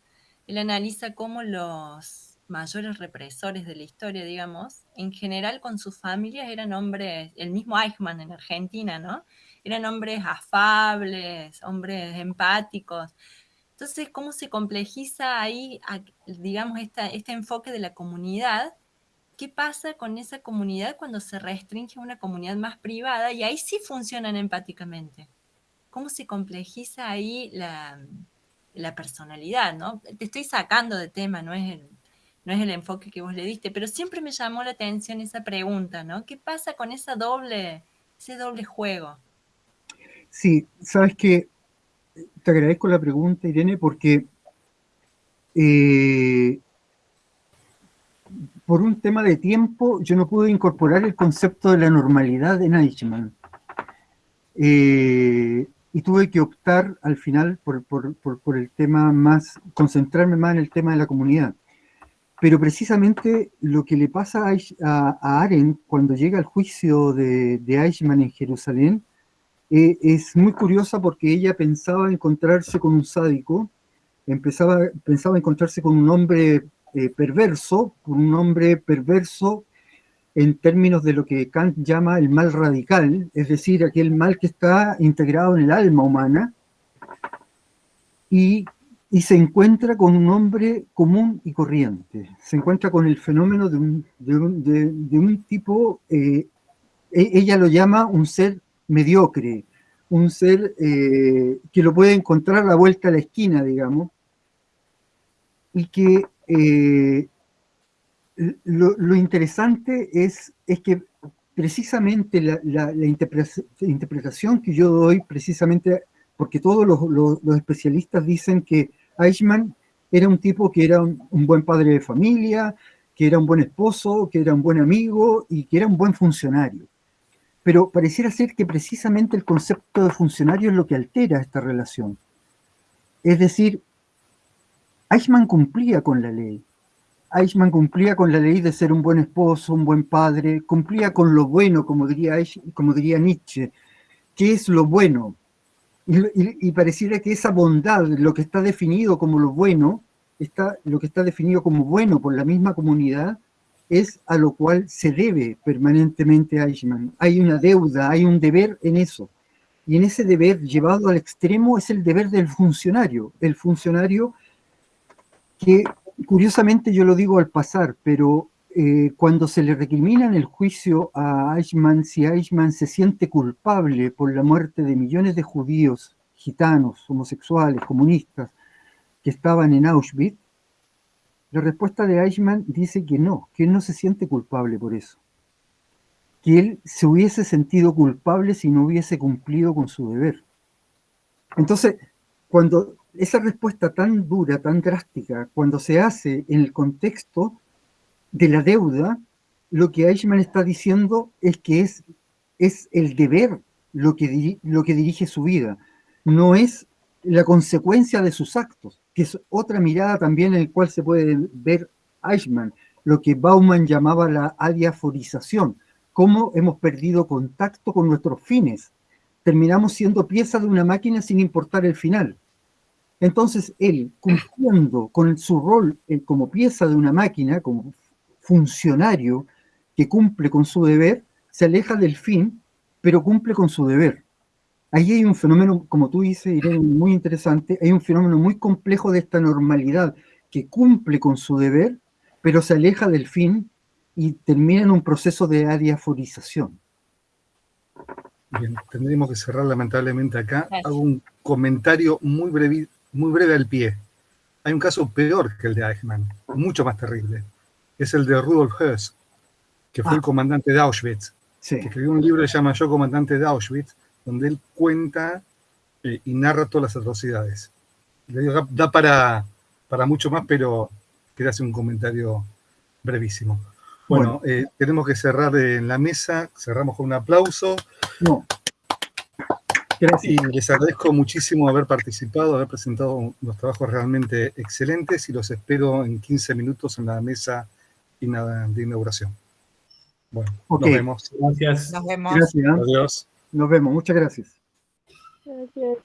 él analiza cómo los mayores represores de la historia, digamos, en general con sus familias eran hombres, el mismo Eichmann en Argentina, ¿no? Eran hombres afables, hombres empáticos. Entonces, ¿cómo se complejiza ahí, digamos, este enfoque de la comunidad? ¿Qué pasa con esa comunidad cuando se restringe a una comunidad más privada y ahí sí funcionan empáticamente? cómo se complejiza ahí la, personalidad, ¿no? Te estoy sacando de tema, no es, el, no es el enfoque que vos le diste, pero siempre me llamó la atención esa pregunta, ¿no? ¿Qué pasa con esa doble, ese doble juego? Sí, sabes que te agradezco la pregunta, Irene, porque eh, por un tema de tiempo yo no pude incorporar el concepto de la normalidad en Eichmann. Eh, y tuve que optar al final por, el tema más, concentrarme más en el tema de la comunidad. Pero precisamente lo que le pasa a, a, cuando llega al juicio de, de Eichmann en Jerusalén eh, es muy curiosa porque ella pensaba encontrarse con un sádico, empezaba, pensaba encontrarse con un hombre eh, perverso, con un hombre perverso en términos de lo que Kant llama el mal radical, es decir, aquel mal que está integrado en el alma humana, y, se encuentra con un hombre común y corriente, se encuentra con el fenómeno de un, de un, tipo, eh, e, ella lo llama un ser mediocre, un ser eh, que lo puede encontrar a la vuelta a la esquina, digamos, y que eh, lo, interesante es, es que precisamente la, interpretación que yo doy, precisamente porque todos los, especialistas dicen que Eichmann era un tipo que era un, buen padre de familia, que era un buen esposo, que era un buen amigo y que era un buen funcionario. Pero pareciera ser que precisamente el concepto de funcionario es lo que altera esta relación. Es decir, Eichmann cumplía con la ley, Eichmann cumplía con la ley de ser un buen esposo, un buen padre, cumplía con lo bueno, como diría, como diría Nietzsche. ¿Qué es lo bueno? Y, pareciera que esa bondad, lo que está definido como lo bueno, está, lo que está definido como bueno por la misma comunidad, es a lo cual se debe permanentemente a Eichmann. Hay una deuda, hay un deber en eso. Y en ese deber llevado al extremo es el deber del funcionario. El funcionario que curiosamente yo lo digo al pasar, pero eh, cuando se le recrimina en el juicio a Eichmann, si Eichmann se siente culpable por la muerte de millones de judíos, gitanos, homosexuales, comunistas, que estaban en Auschwitz, la respuesta de Eichmann dice que no, que él no se siente culpable por eso. Que él se hubiese sentido culpable si no hubiese cumplido con su deber. Entonces, cuando esa respuesta tan dura, tan drástica, cuando se hace en el contexto de la deuda, lo que Eichmann está diciendo es que es, es el deber lo que, lo que dirige su vida, no es la consecuencia de sus actos, que es otra mirada también en la cual se puede ver Eichmann, lo que Bauman llamaba la adiaforización, cómo hemos perdido contacto con nuestros fines. Terminamos siendo piezas de una máquina sin importar el final. Entonces él, cumpliendo con su rol eh, como pieza de una máquina, como funcionario que cumple con su deber, se aleja del fin, pero cumple con su deber. Ahí hay un fenómeno, como tú dices, Irene, muy interesante, hay un fenómeno muy complejo de esta normalidad que cumple con su deber, pero se aleja del fin y termina en un proceso de adiaforización. Bien, tendríamos que cerrar lamentablemente acá. Hago un comentario muy breve, muy breve al pie. Hay un caso peor que el de Eichmann, mucho más terrible. Es el de Rudolf Höss, que fue el ah. comandante de Auschwitz. Que escribió un libro que se llama Yo comandante de Auschwitz, donde él cuenta eh, y narra todas las atrocidades. da para, para mucho más, pero quería hacer un comentario brevísimo. Bueno, eh, tenemos que cerrar en la mesa, cerramos con un aplauso. No. Gracias. Y les agradezco muchísimo haber participado, haber presentado unos trabajos realmente excelentes y los espero en 15 minutos en la mesa de inauguración. Bueno, nos vemos. Gracias. Nos vemos. Gracias. Adiós. Nos vemos. Muchas gracias. Gracias.